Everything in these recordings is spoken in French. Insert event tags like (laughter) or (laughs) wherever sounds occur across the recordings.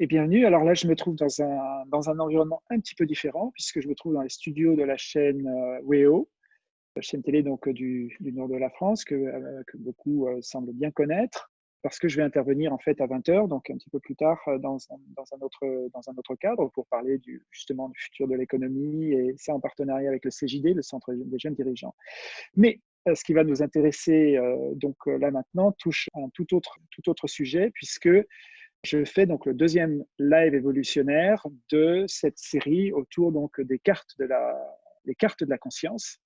et bienvenue. Alors là, je me trouve dans un, dans un environnement un petit peu différent puisque je me trouve dans les studios de la chaîne euh, WEO, la chaîne télé donc du, du nord de la France que, euh, que beaucoup euh, semblent bien connaître parce que je vais intervenir en fait à 20h, donc un petit peu plus tard dans, dans, un, autre, dans un autre cadre pour parler justement du futur de l'économie et ça en partenariat avec le CJD, le Centre des jeunes dirigeants. Mais ce qui va nous intéresser donc là maintenant touche un tout autre, tout autre sujet puisque je fais donc le deuxième live évolutionnaire de cette série autour donc des cartes de la, les cartes de la conscience,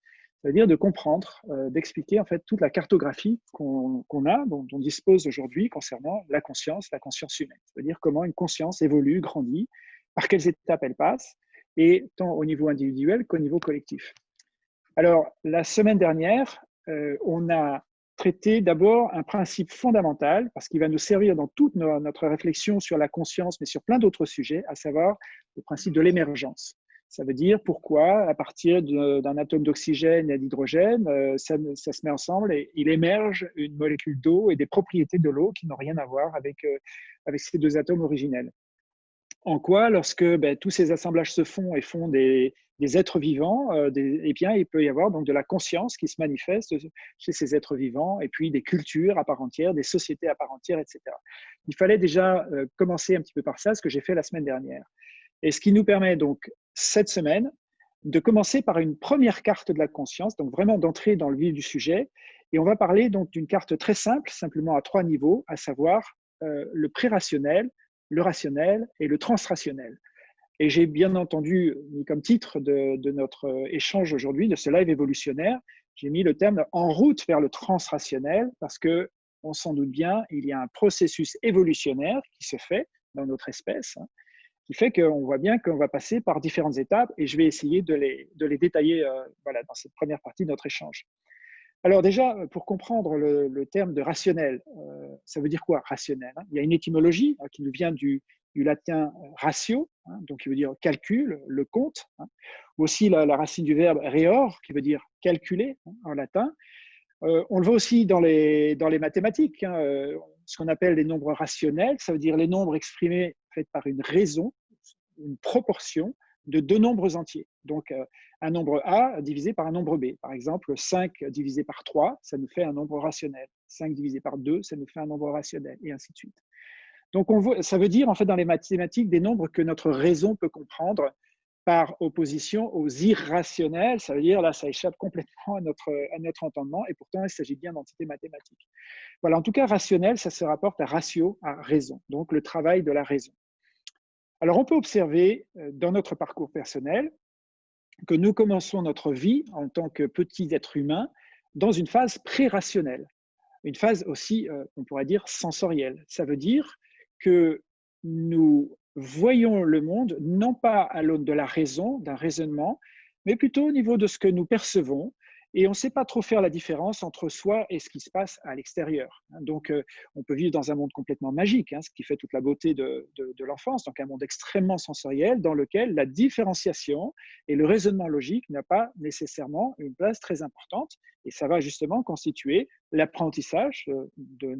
c'est-à-dire de comprendre, euh, d'expliquer en fait toute la cartographie qu'on a, dont on dispose aujourd'hui concernant la conscience, la conscience humaine. C'est-à-dire comment une conscience évolue, grandit, par quelles étapes elle passe, et tant au niveau individuel qu'au niveau collectif. Alors, la semaine dernière, euh, on a traiter d'abord un principe fondamental, parce qu'il va nous servir dans toute notre réflexion sur la conscience, mais sur plein d'autres sujets, à savoir le principe de l'émergence. Ça veut dire pourquoi, à partir d'un atome d'oxygène et d'hydrogène, euh, ça, se met ensemble et il émerge une molécule d'eau et des propriétés de l'eau qui n'ont rien à voir avec, euh, avec ces deux atomes originels. En quoi, lorsque ben, tous ces assemblages se font et font des, des êtres vivants, euh, eh bien, il peut y avoir donc de la conscience qui se manifeste chez ces êtres vivants, et puis des cultures à part entière, des sociétés à part entière, etc. Il fallait déjà euh, commencer un petit peu par ça, ce que j'ai fait la semaine dernière. Et ce qui nous permet donc cette semaine de commencer par une première carte de la conscience, donc vraiment d'entrer dans le vif du sujet. Et on va parler donc d'une carte très simple, simplement à trois niveaux, à savoir euh, le pré-rationnel, le rationnel et le transrationnel. Et j'ai bien entendu mis comme titre de, notre euh, échange aujourd'hui, de ce live évolutionnaire, j'ai mis le terme en route vers le transrationnel parce que on s'en doute bien, il y a un processus évolutionnaire qui se fait dans notre espèce, hein, qui fait qu'on voit bien qu'on va passer par différentes étapes et je vais essayer de les, détailler euh, dans cette première partie de notre échange. Alors déjà, pour comprendre le, terme de rationnel, euh, ça veut dire quoi rationnel hein? Il y a une étymologie hein, qui nous vient du, du latin ratio, hein, donc qui veut dire calcul, le compte, hein. aussi la, racine du verbe reor, qui veut dire calculer hein, en latin. Euh, on le voit aussi dans les, dans les mathématiques, euh, ce qu'on appelle les nombres rationnels, ça veut dire les nombres exprimés par une raison, une proportion de deux nombres entiers. Donc, euh, un nombre A divisé par un nombre B. Par exemple, 5 divisé par 3, ça nous fait un nombre rationnel. 5 divisé par 2, ça nous fait un nombre rationnel, et ainsi de suite. Donc, on ça veut dire, en fait, dans les mathématiques, des nombres que notre raison peut comprendre par opposition aux irrationnels. Ça veut dire, là, ça échappe complètement à notre, à notre entendement, et pourtant, il s'agit bien d'entités mathématiques. Voilà, en tout cas, rationnel, ça se rapporte à ratio, à raison, donc le travail de la raison. Alors, on peut observer euh, dans notre parcours personnel que nous commençons notre vie en tant que petits êtres humains dans une phase pré-rationnelle, une phase aussi, euh, on pourrait dire, sensorielle. Ça veut dire que nous voyons le monde non pas à l'aune de la raison, d'un raisonnement, mais plutôt au niveau de ce que nous percevons. Et on ne sait pas trop faire la différence entre soi et ce qui se passe à l'extérieur. Donc, euh, on peut vivre dans un monde complètement magique, hein, ce qui fait toute la beauté de, l'enfance, donc un monde extrêmement sensoriel dans lequel la différenciation et le raisonnement logique n'a pas nécessairement une place très importante. Et ça va justement constituer l'apprentissage euh, de,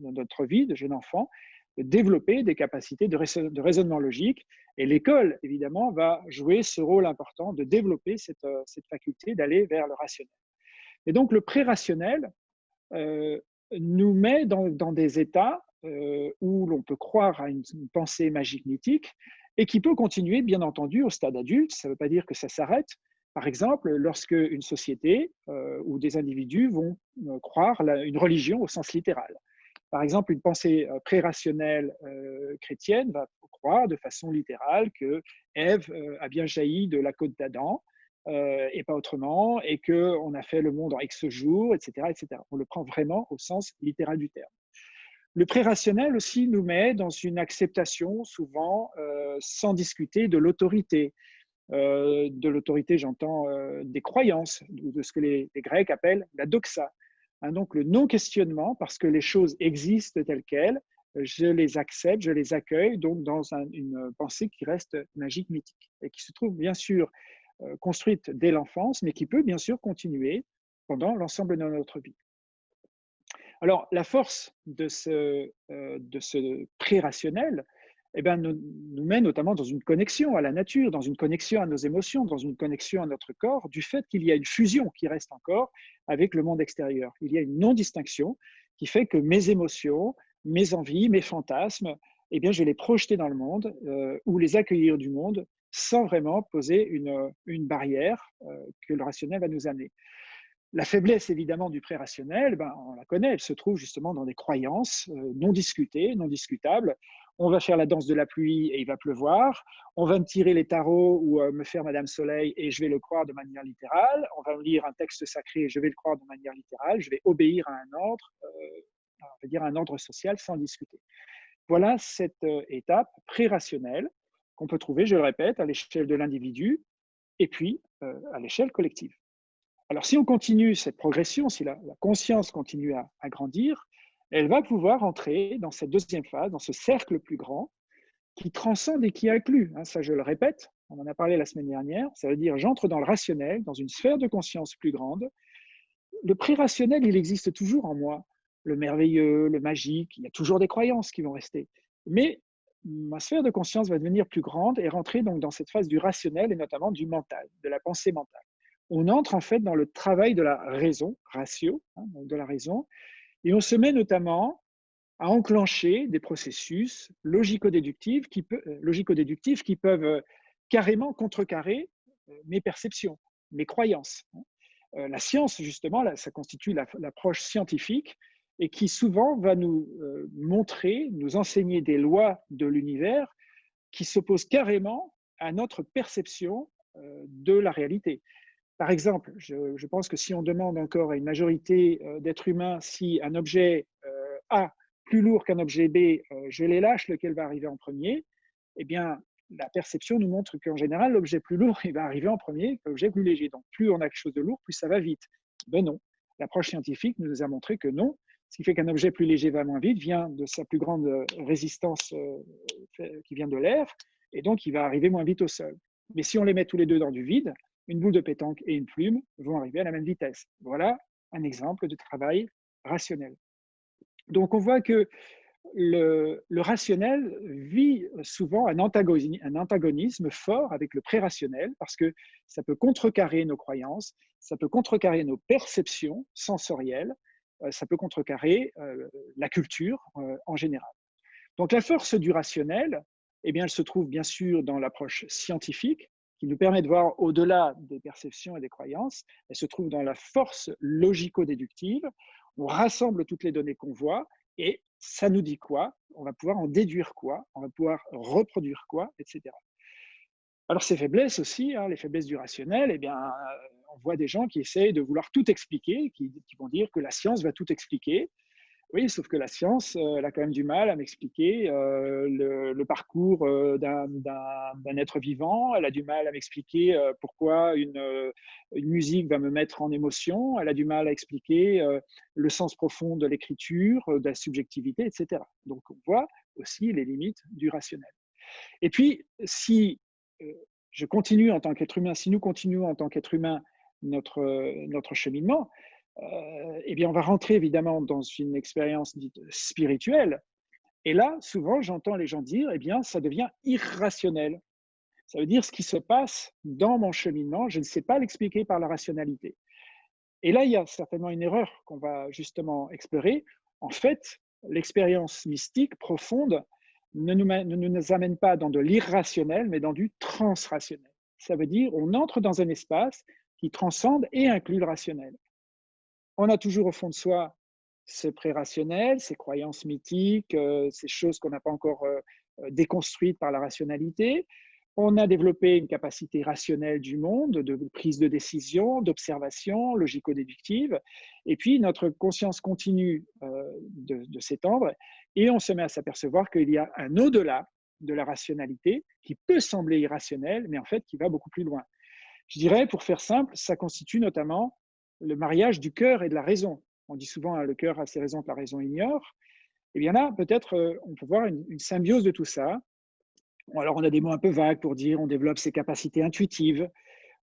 notre vie de jeune enfant développer des capacités de, raisonnement logique. Et l'école, évidemment, va jouer ce rôle important de développer cette, euh, faculté d'aller vers le rationnel. Et donc, le pré-rationnel euh, nous met dans, des états euh, où l'on peut croire à une, pensée magique mythique et qui peut continuer, bien entendu, au stade adulte. Ça ne veut pas dire que ça s'arrête. Par exemple, lorsque une société ou des individus vont croire une religion au sens littéral. Par exemple, une pensée euh, pré-rationnelle euh, chrétienne va croire de façon littérale que Ève euh, a bien jailli de la côte d'Adam et pas autrement, et qu'on a fait le monde en X jours, etc., etc. On le prend vraiment au sens littéral du terme. Le pré-rationnel aussi nous met dans une acceptation souvent sans discuter de l'autorité. de l'autorité, j'entends des croyances, de ce que les Grecs appellent la doxa, Hein, donc le non-questionnement, parce que les choses existent telles quelles, je les accepte, je les accueille, donc dans une pensée qui reste magique, mythique, et qui se trouve bien sûr euh, construite dès l'enfance, mais qui peut bien sûr continuer pendant l'ensemble de notre vie. Alors, la force de ce, euh, de ce pré-rationnel, eh ben, nous, nous, met notamment dans une connexion à la nature, dans une connexion à nos émotions, dans une connexion à notre corps, du fait qu'il y a une fusion qui reste encore avec le monde extérieur. Il y a une non-distinction qui fait que mes émotions, mes envies, mes fantasmes, eh bien, je vais les projeter dans le monde euh, ou les accueillir du monde sans vraiment poser une, une barrière euh, que le rationnel va nous amener. La faiblesse, évidemment, du pré-rationnel, ben, on la connaît, elle se trouve justement dans des croyances euh, non discutées, non discutables. On va faire la danse de la pluie et il va pleuvoir. On va me tirer les tarots ou euh, me faire Madame Soleil et je vais le croire de manière littérale. On va me lire un texte sacré et je vais le croire de manière littérale. Je vais obéir à un ordre, on va dire un ordre social sans discuter. Voilà cette étape pré-rationnelle qu'on peut trouver, je le répète, à l'échelle de l'individu et puis euh, à l'échelle collective. Alors si on continue cette progression, si la, conscience continue à, grandir, elle va pouvoir entrer dans cette deuxième phase, dans ce cercle plus grand, qui transcende et qui inclut, hein, ça je le répète, on en a parlé la semaine dernière, ça veut dire j'entre dans le rationnel, dans une sphère de conscience plus grande. Le pré-rationnel, il existe toujours en moi, le merveilleux, le magique, il y a toujours des croyances qui vont rester. Mais ma sphère de conscience va devenir plus grande et rentrer donc dans cette phase du rationnel et notamment du mental, de la pensée mentale. On entre en fait dans le travail de la raison, ratio, hein, de la raison, et on se met notamment à enclencher des processus logico-déductifs qui, euh, peuvent euh, carrément contrecarrer euh, mes perceptions, mes croyances. Hein. La science, justement, ça constitue l'approche scientifique et qui souvent va nous montrer, nous enseigner des lois de l'univers qui s'opposent carrément à notre perception de la réalité. Par exemple, je, pense que si on demande encore à une majorité euh, d'êtres humains si un objet A plus lourd qu'un objet B, je les lâche, lequel va arriver en premier, eh bien, la perception nous montre qu'en général, l'objet plus lourd (laughs) va arriver en premier l'objet plus léger. Donc, plus on a quelque chose de lourd, plus ça va vite. Ben non. L'approche scientifique nous a montré que non, ce qui fait qu'un objet plus léger va moins vite, vient de sa plus grande euh, résistance euh, qui vient de l'air, et donc il va arriver moins vite au sol. Mais si on les met tous les deux dans du vide, une boule de pétanque et une plume vont arriver à la même vitesse. Voilà un exemple de travail rationnel. Donc on voit que le, rationnel vit souvent un antagonisme, fort avec le pré-rationnel parce que ça peut contrecarrer nos croyances, ça peut contrecarrer nos perceptions sensorielles, euh, ça peut contrecarrer euh, la culture euh, en général. Donc la force du rationnel, eh bien, elle se trouve bien sûr dans l'approche scientifique, qui nous permet de voir au-delà des perceptions et des croyances. Elle se trouve dans la force logico-déductive. On rassemble toutes les données qu'on voit et ça nous dit quoi? On va pouvoir en déduire quoi? On va pouvoir reproduire quoi? Etc. Alors ces faiblesses aussi, hein, les faiblesses du rationnel, eh bien, on voit des gens qui essayent de vouloir tout expliquer, qui, vont dire que la science va tout expliquer. Oui, sauf que la science, euh, elle a quand même du mal à m'expliquer euh, le, parcours euh, d'un être vivant, elle a du mal à m'expliquer pourquoi une, musique va me mettre en émotion, elle a du mal à expliquer le sens profond de l'écriture, de la subjectivité, etc. Donc on voit aussi les limites du rationnel. Et puis, si je continue en tant qu'être humain, si nous continuons en tant qu'être humain notre, cheminement, eh bien, on va rentrer évidemment dans une expérience dite spirituelle. Et là, souvent, j'entends les gens dire, eh bien, ça devient irrationnel. Ça veut dire ce qui se passe dans mon cheminement, je ne sais pas l'expliquer par la rationalité. Et là, il y a certainement une erreur qu'on va justement explorer. En fait, l'expérience mystique profonde ne nous, ne nous amène pas dans de l'irrationnel, mais dans du transrationnel. Ça veut dire on entre dans un espace qui transcende et inclut le rationnel. On a toujours au fond de soi ce pré-rationnel, ces croyances mythiques, euh, ces choses qu'on n'a pas encore euh, euh, déconstruites par la rationalité. On a développé une capacité rationnelle du monde, de prise de décision, d'observation, logico-déductive. Et puis, notre conscience continue de, de s'étendre et on se met à s'apercevoir qu'il y a un au-delà de la rationalité qui peut sembler irrationnel, mais en fait qui va beaucoup plus loin. Je dirais, pour faire simple, ça constitue notamment le mariage du cœur et de la raison. On dit souvent hein, le cœur a ses raisons que la raison ignore. Et eh bien là, peut-être, euh, on peut voir une, symbiose de tout ça. Alors, on a des mots un peu vagues pour dire on développe ses capacités intuitives.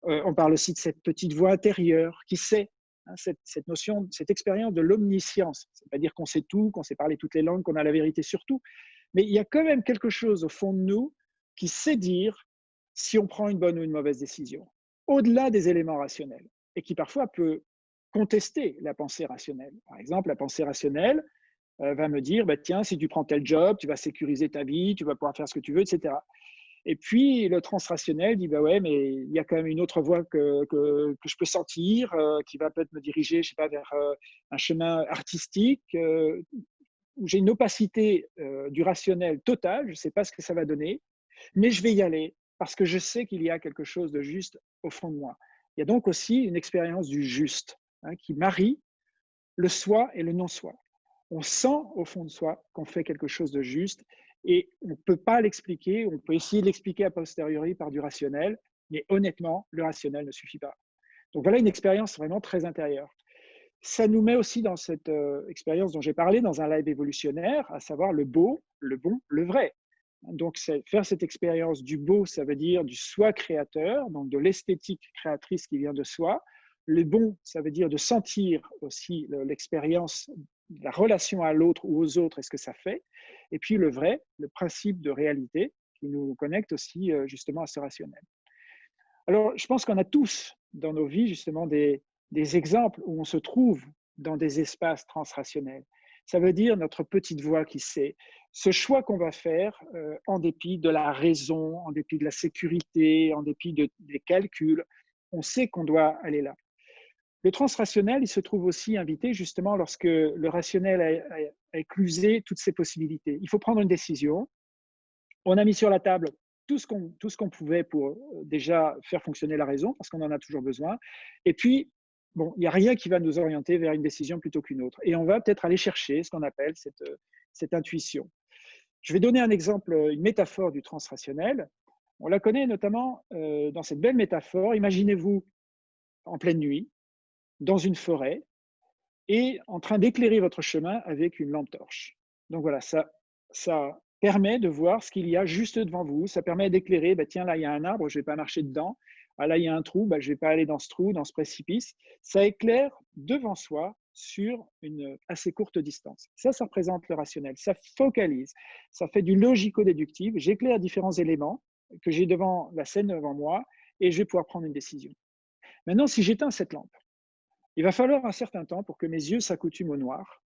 Euh, on parle aussi de cette petite voix intérieure qui sait, hein, cette, notion, cette expérience de l'omniscience. C'est pas dire qu'on sait tout, qu'on sait parler toutes les langues, qu'on a la vérité sur tout. Mais il y a quand même quelque chose au fond de nous qui sait dire si on prend une bonne ou une mauvaise décision, au-delà des éléments rationnels, et qui parfois peut contester la pensée rationnelle. Par exemple, la pensée rationnelle euh, va me dire, bah, tiens, si tu prends tel job, tu vas sécuriser ta vie, tu vas pouvoir faire ce que tu veux, etc. Et puis le transrationnel dit bah ouais, mais il y a quand même une autre voie que, que, je peux sentir, euh, qui va peut-être me diriger, je sais pas, vers euh, un chemin artistique où j'ai une opacité du rationnel totale. Je ne sais pas ce que ça va donner, mais je vais y aller parce que je sais qu'il y a quelque chose de juste au fond de moi. Il y a donc aussi une expérience du juste hein, qui marie le soi et le non-soi. On sent au fond de soi qu'on fait quelque chose de juste et on ne peut pas l'expliquer, on peut essayer de l'expliquer a posteriori par du rationnel, mais honnêtement, le rationnel ne suffit pas. Donc voilà une expérience vraiment très intérieure. Ça nous met aussi dans cette euh, expérience dont j'ai parlé dans un live évolutionnaire, à savoir le beau, le bon, le vrai. Donc faire cette expérience du beau, ça veut dire du soi créateur, donc de l'esthétique créatrice qui vient de soi. Le bon, ça veut dire de sentir aussi l'expérience, la relation à l'autre ou aux autres, est-ce que ça fait. Et puis le vrai, le principe de réalité qui nous connecte aussi euh, justement à ce rationnel. Alors, je pense qu'on a tous dans nos vies justement des, exemples où on se trouve dans des espaces transrationnels. Ça veut dire notre petite voix qui sait. Ce choix qu'on va faire euh, en dépit de la raison, en dépit de la sécurité, en dépit de, des calculs, on sait qu'on doit aller là. Le transrationnel, il se trouve aussi invité justement lorsque le rationnel a, éclusé toutes ces possibilités. Il faut prendre une décision. On a mis sur la table tout ce qu'on pouvait pour euh, déjà faire fonctionner la raison, parce qu'on en a toujours besoin. Et puis, bon, il n'y a rien qui va nous orienter vers une décision plutôt qu'une autre. Et on va peut-être aller chercher ce qu'on appelle cette, cette intuition. Je vais donner un exemple, une métaphore du transrationnel. On la connaît notamment euh, dans cette belle métaphore. Imaginez-vous en pleine nuit, dans une forêt et en train d'éclairer votre chemin avec une lampe torche. Donc voilà, ça, ça permet de voir ce qu'il y a juste devant vous. Ça permet d'éclairer, bah, tiens, là, il y a un arbre, je ne vais pas marcher dedans. Ah, là, il y a un trou, bah, je ne vais pas aller dans ce trou, dans ce précipice. Ça éclaire devant soi sur une assez courte distance. Ça, ça représente le rationnel. Ça focalise. Ça fait du logico-déductif. J'éclaire différents éléments que j'ai devant la scène devant moi et je vais pouvoir prendre une décision. Maintenant, si j'éteins cette lampe, il va falloir un certain temps pour que mes yeux s'accoutument au noir.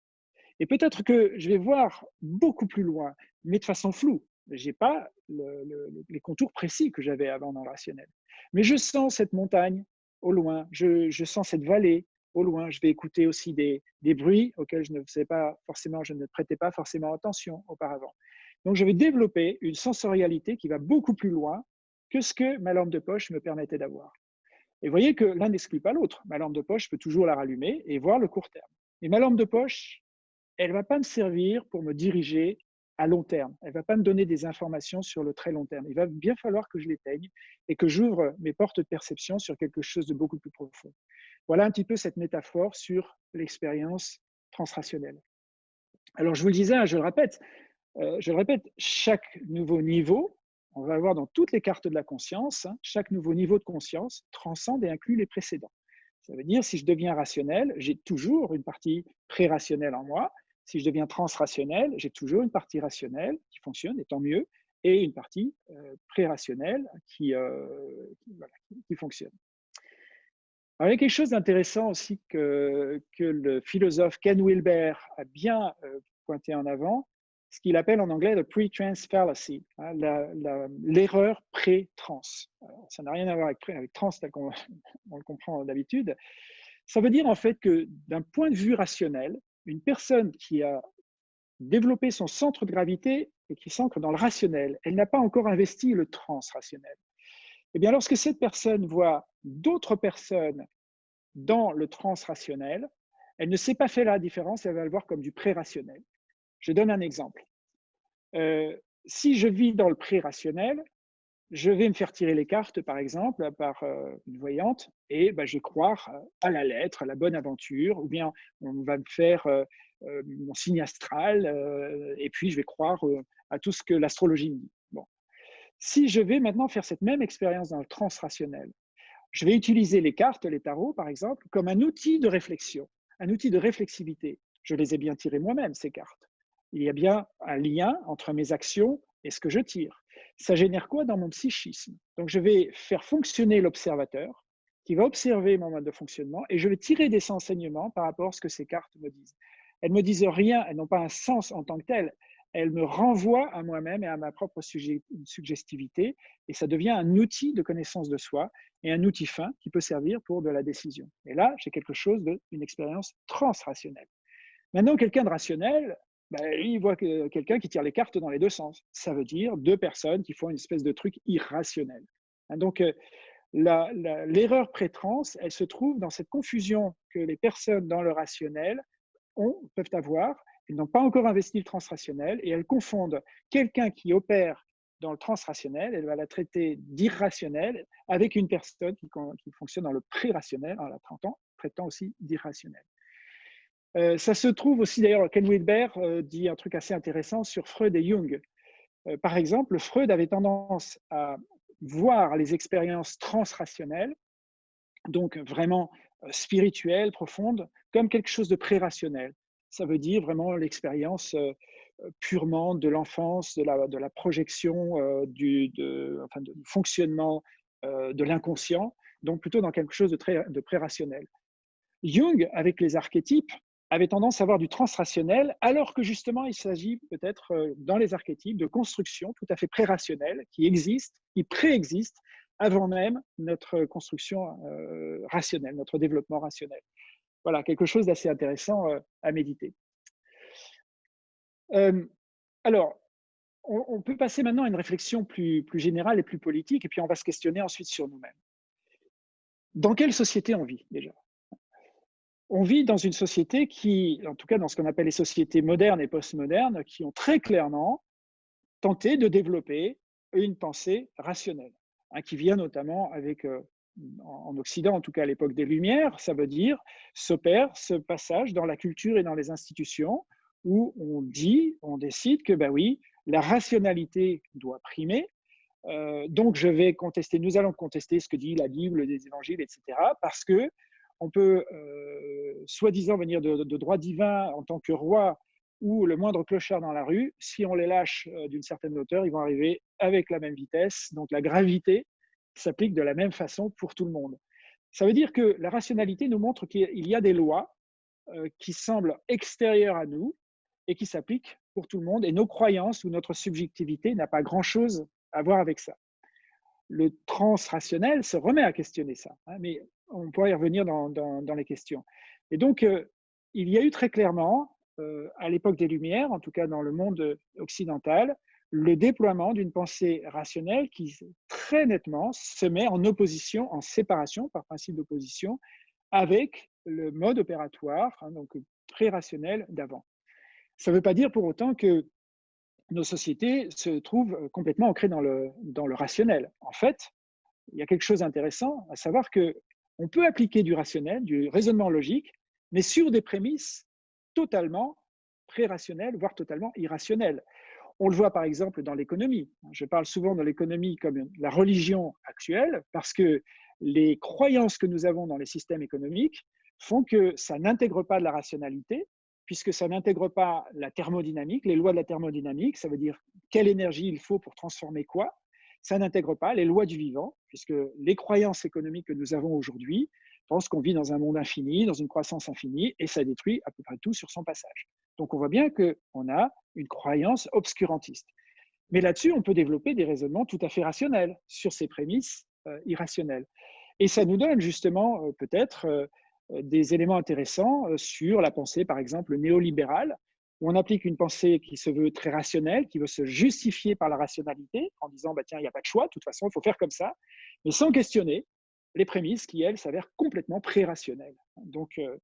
Et peut-être que je vais voir beaucoup plus loin, mais de façon floue. Je n'ai pas les contours précis que j'avais avant dans le rationnel. Mais je sens cette montagne au loin, je, sens cette vallée au loin. Je vais écouter aussi des, des, bruits auxquels je ne sais pas forcément, je ne prêtais pas forcément attention auparavant. Donc, je vais développer une sensorialité qui va beaucoup plus loin que ce que ma lampe de poche me permettait d'avoir. Et voyez que l'un n'exclut pas l'autre. Ma lampe de poche, je peux toujours la rallumer et voir le court terme. Mais ma lampe de poche, elle ne va pas me servir pour me diriger à long terme. Elle ne va pas me donner des informations sur le très long terme. Il va bien falloir que je l'éteigne et que j'ouvre mes portes de perception sur quelque chose de beaucoup plus profond. Voilà un petit peu cette métaphore sur l'expérience transrationnelle. Alors, je vous le disais, hein, je le répète, euh, je le répète, chaque nouveau niveau on va voir dans toutes les cartes de la conscience, hein, chaque nouveau niveau de conscience transcende et inclut les précédents. Ça veut dire, si je deviens rationnel, j'ai toujours une partie pré-rationnelle en moi. Si je deviens transrationnel, j'ai toujours une partie rationnelle qui fonctionne, et tant mieux, et une partie euh, pré-rationnelle qui, euh, fonctionne. Il y a quelque chose d'intéressant aussi que, que, le philosophe Ken Wilber a bien euh, pointé en avant, ce qu'il appelle en anglais le pre-trans fallacy, hein, l'erreur pré-trans. Ça n'a rien à voir avec, trans tel qu'on (laughs) le comprend d'habitude. Ça veut dire en fait que d'un point de vue rationnel, une personne qui a développé son centre de gravité et qui s'ancre dans le rationnel, elle n'a pas encore investi le transrationnel. Eh bien, lorsque cette personne voit d'autres personnes dans le transrationnel, elle ne sait pas faire la différence, elle va le voir comme du pré-rationnel. Je donne un exemple. Euh, si je vis dans le pré-rationnel, je vais me faire tirer les cartes, par exemple, par euh, une voyante, et bah, je vais croire euh, à la lettre, à la bonne aventure, ou bien on va me faire mon signe astral, et puis je vais croire à tout ce que l'astrologie me dit. Bon. Si je vais maintenant faire cette même expérience dans le transrationnel, je vais utiliser les cartes, les tarots, par exemple, comme un outil de réflexion, un outil de réflexivité. Je les ai bien tirées moi-même, ces cartes. Il y a bien un lien entre mes actions et ce que je tire. Ça génère quoi dans mon psychisme? Donc, je vais faire fonctionner l'observateur qui va observer mon mode de fonctionnement et je vais tirer des enseignements par rapport à ce que ces cartes me disent. Elles ne me disent rien, elles n'ont pas un sens en tant que tel. Elles me renvoient à moi-même et à ma propre suggestivité et ça devient un outil de connaissance de soi et un outil fin qui peut servir pour de la décision. Et là, j'ai quelque chose d'une expérience transrationnelle. Maintenant, quelqu'un de rationnel, ben, il voit quelqu'un qui tire les cartes dans les deux sens. Ça veut dire deux personnes qui font une espèce de truc irrationnel. Hein, donc, euh, l'erreur pré-trans, elle se trouve dans cette confusion que les personnes dans le rationnel ont, peuvent avoir. Elles n'ont pas encore investi le transrationnel et elles confondent quelqu'un qui opère dans le transrationnel, elle va la traiter d'irrationnel avec une personne qui, fonctionne dans le pré-rationnel en la traitant aussi d'irrationnel. Euh, ça se trouve aussi, d'ailleurs, Ken Wilber euh, dit un truc assez intéressant sur Freud et Jung. Euh, par exemple, Freud avait tendance à voir les expériences transrationnelles, donc vraiment spirituelles, profondes, comme quelque chose de pré-rationnel. Ça veut dire vraiment l'expérience purement de l'enfance, de la, projection du fonctionnement de l'inconscient, donc plutôt dans quelque chose de, très, de pré-rationnel. Jung, avec les archétypes, avait tendance à avoir du transrationnel, alors que justement, il s'agit peut-être euh, dans les archétypes de construction tout à fait pré-rationnelle qui existe, qui préexiste avant même notre construction euh, rationnelle, notre développement rationnel. Voilà, quelque chose d'assez intéressant euh, à méditer. alors, on, peut passer maintenant à une réflexion plus générale et plus politique, et puis on va se questionner ensuite sur nous-mêmes. Dans quelle société on vit déjà? On vit dans une société qui, en tout cas dans ce qu'on appelle les sociétés modernes et postmodernes, qui ont très clairement tenté de développer une pensée rationnelle, hein, qui vient notamment avec, euh, en Occident, en tout cas à l'époque des Lumières, ça veut dire s'opère ce passage dans la culture et dans les institutions où on dit, on décide que, ben oui, la rationalité doit primer, euh, donc je vais contester, nous allons contester ce que dit la Bible, les évangiles, etc., parce que on peut euh, soi-disant venir de, droit divin en tant que roi ou le moindre clochard dans la rue, si on les lâche euh, d'une certaine hauteur, ils vont arriver avec la même vitesse. Donc la gravité s'applique de la même façon pour tout le monde. Ça veut dire que la rationalité nous montre qu'il y a des lois euh, qui semblent extérieures à nous et qui s'appliquent pour tout le monde. Et nos croyances ou notre subjectivité n'a pas grand-chose à voir avec ça. Le transrationnel se remet à questionner ça. Hein, mais on pourra y revenir dans, les questions. Et donc, euh, il y a eu très clairement, euh, à l'époque des Lumières, en tout cas dans le monde occidental, le déploiement d'une pensée rationnelle qui très nettement se met en opposition, en séparation par principe d'opposition, avec le mode opératoire, hein, donc très rationnel d'avant. Ça ne veut pas dire pour autant que nos sociétés se trouvent complètement ancrées dans le, dans le rationnel. En fait, il y a quelque chose d'intéressant, à savoir que on peut appliquer du rationnel, du raisonnement logique, mais sur des prémices totalement pré-rationnelles, voire totalement irrationnelles. On le voit par exemple dans l'économie. Je parle souvent de l'économie comme la religion actuelle parce que les croyances que nous avons dans les systèmes économiques font que ça n'intègre pas de la rationalité, puisque ça n'intègre pas la thermodynamique, les lois de la thermodynamique, ça veut dire quelle énergie il faut pour transformer quoi, ça n'intègre pas les lois du vivant, puisque les croyances économiques que nous avons aujourd'hui pensent qu'on vit dans un monde infini, dans une croissance infinie, et ça détruit à peu près tout sur son passage. Donc on voit bien qu'on a une croyance obscurantiste. Mais là-dessus, on peut développer des raisonnements tout à fait rationnels sur ces prémices euh, irrationnelles. Et ça nous donne justement euh, peut-être euh, des éléments intéressants sur la pensée, par exemple, néolibérale, on applique une pensée qui se veut très rationnelle, qui veut se justifier par la rationalité, en disant bah, tiens, il n'y a pas de choix, de toute façon, il faut faire comme ça, mais sans questionner les prémices qui, elles, s'avèrent complètement pré-rationnelles. Donc, euh,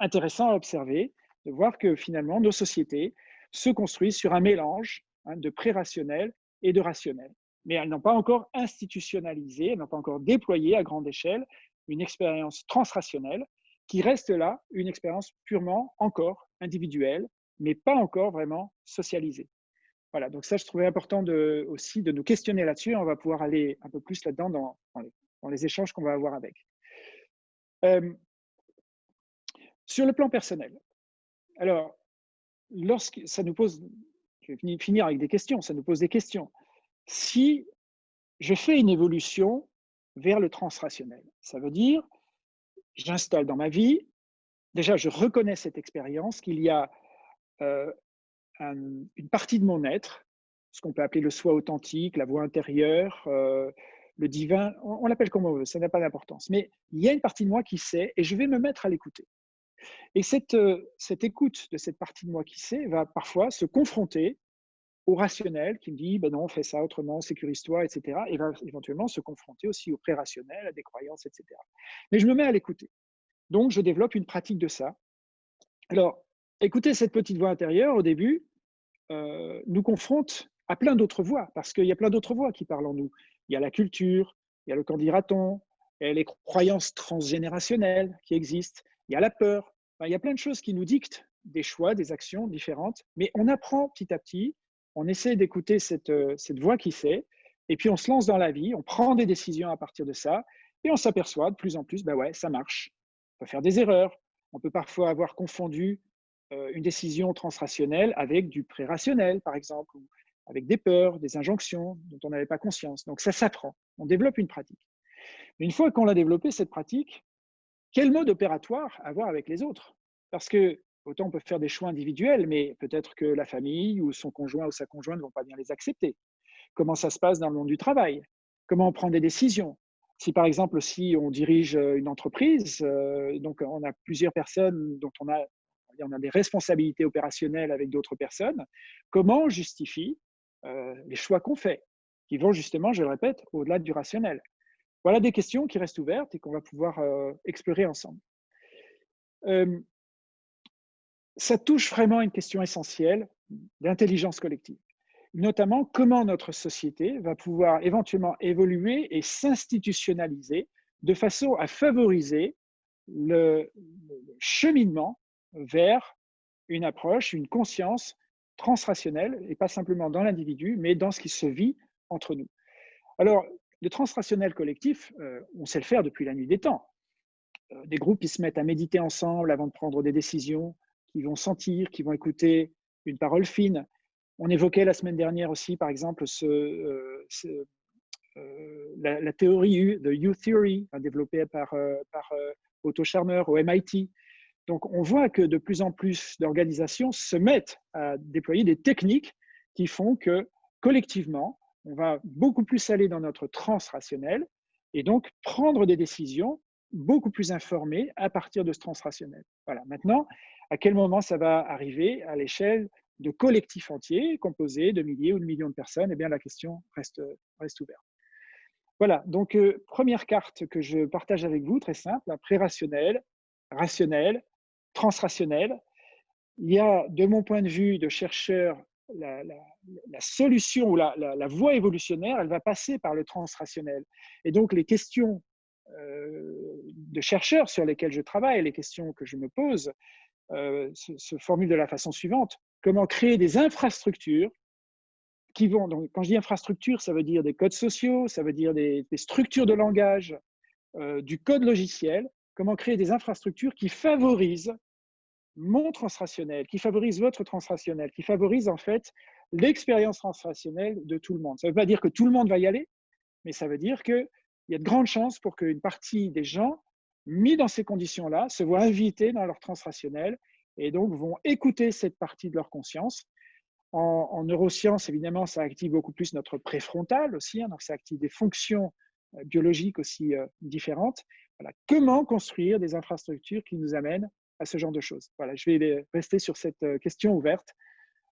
intéressant à observer, de voir que finalement, nos sociétés se construisent sur un mélange hein, de pré-rationnel et de rationnel. Mais elles n'ont pas encore institutionnalisé, elles n'ont pas encore déployé à grande échelle une expérience transrationnelle qui reste là une expérience purement encore individuelle, mais pas encore vraiment socialisé. Voilà, donc ça, je trouvais important de, aussi de nous questionner là-dessus. On va pouvoir aller un peu plus là-dedans dans, les, échanges qu'on va avoir avec. Euh, sur le plan personnel, alors, lorsque ça nous pose, je vais finir avec des questions, ça nous pose des questions. Si je fais une évolution vers le transrationnel, ça veut dire, j'installe dans ma vie, déjà je reconnais cette expérience, qu'il y a euh, une partie de mon être, ce qu'on peut appeler le soi authentique, la voix intérieure, euh, le divin, on, l'appelle comme on veut, ça n'a pas d'importance. Mais il y a une partie de moi qui sait et je vais me mettre à l'écouter. Et cette, euh, cette écoute de cette partie de moi qui sait va parfois se confronter au rationnel qui me dit ben non, on fait ça autrement, sécurise-toi, etc. Et va éventuellement se confronter aussi au pré-rationnel, à des croyances, etc. Mais je me mets à l'écouter. Donc, je développe une pratique de ça. Alors, écouter cette petite voix intérieure au début euh, nous confronte à plein d'autres voix, parce qu'il y a plein d'autres voix qui parlent en nous. Il y a la culture, il y a le candidaton, il y a les croyances transgénérationnelles qui existent, il y a la peur. il y a plein de choses qui nous dictent des choix, des actions différentes, mais on apprend petit à petit, on essaie d'écouter cette, euh, cette voix qui sait, et puis on se lance dans la vie, on prend des décisions à partir de ça, et on s'aperçoit de plus en plus, ben ouais, ça marche. On peut faire des erreurs, on peut parfois avoir confondu une décision transrationnelle avec du pré-rationnel, par exemple, ou avec des peurs, des injonctions dont on n'avait pas conscience. Donc ça s'apprend, on développe une pratique. Mais une fois qu'on a développé cette pratique, quel mode opératoire avoir avec les autres? Parce que autant on peut faire des choix individuels, mais peut-être que la famille ou son conjoint ou sa conjointe ne vont pas bien les accepter. Comment ça se passe dans le monde du travail? Comment on prend des décisions? Si par exemple, si on dirige une entreprise, euh, donc on a plusieurs personnes dont on a on a des responsabilités opérationnelles avec d'autres personnes, comment on justifie euh, les choix qu'on fait, qui vont justement, je le répète, au-delà du rationnel Voilà des questions qui restent ouvertes et qu'on va pouvoir euh, explorer ensemble. Euh, ça touche vraiment une question essentielle d'intelligence collective, notamment comment notre société va pouvoir éventuellement évoluer et s'institutionnaliser de façon à favoriser le cheminement vers une approche, une conscience transrationnelle, et pas simplement dans l'individu, mais dans ce qui se vit entre nous. Alors, le transrationnel collectif, euh, on sait le faire depuis la nuit des temps. Euh, des groupes qui se mettent à méditer ensemble avant de prendre des décisions, qui vont sentir, qui vont écouter une parole fine. On évoquait la semaine dernière aussi, par exemple, euh, la, théorie de U Theory, développée par, par Otto Scharmer au MIT, donc, on voit que de plus en plus d'organisations se mettent à déployer des techniques qui font que collectivement, on va beaucoup plus aller dans notre transrationnel et donc prendre des décisions beaucoup plus informées à partir de ce transrationnel. Voilà. Maintenant, à quel moment ça va arriver à l'échelle de collectifs entiers composés de milliers ou de millions de personnes? Eh bien, la question reste, ouverte. Voilà, donc euh, première carte que je partage avec vous, très simple, pré-rationnel, rationnel, transrationnel. Il y a, de mon point de vue de chercheur, la, solution ou la, voie évolutionnaire, elle va passer par le transrationnel. Et donc, les questions euh, de chercheurs sur lesquelles je travaille, les questions que je me pose, euh, se, formulent de la façon suivante. Comment créer des infrastructures qui vont, donc, quand je dis infrastructure, ça veut dire des codes sociaux, ça veut dire des, structures de langage, euh, du code logiciel, comment créer des infrastructures qui favorisent mon transrationnel, qui favorise votre transrationnel, qui favorise en fait l'expérience transrationnelle de tout le monde. Ça ne veut pas dire que tout le monde va y aller, mais ça veut dire qu'il y a de grandes chances pour qu'une partie des gens mis dans ces conditions-là se voient invités dans leur transrationnel et donc vont écouter cette partie de leur conscience. En, neurosciences, évidemment, ça active beaucoup plus notre préfrontal aussi, hein, donc ça active des fonctions euh, biologiques aussi euh, différentes. Comment construire des infrastructures qui nous amènent à ce genre de choses? Voilà, je vais rester sur cette euh, question ouverte.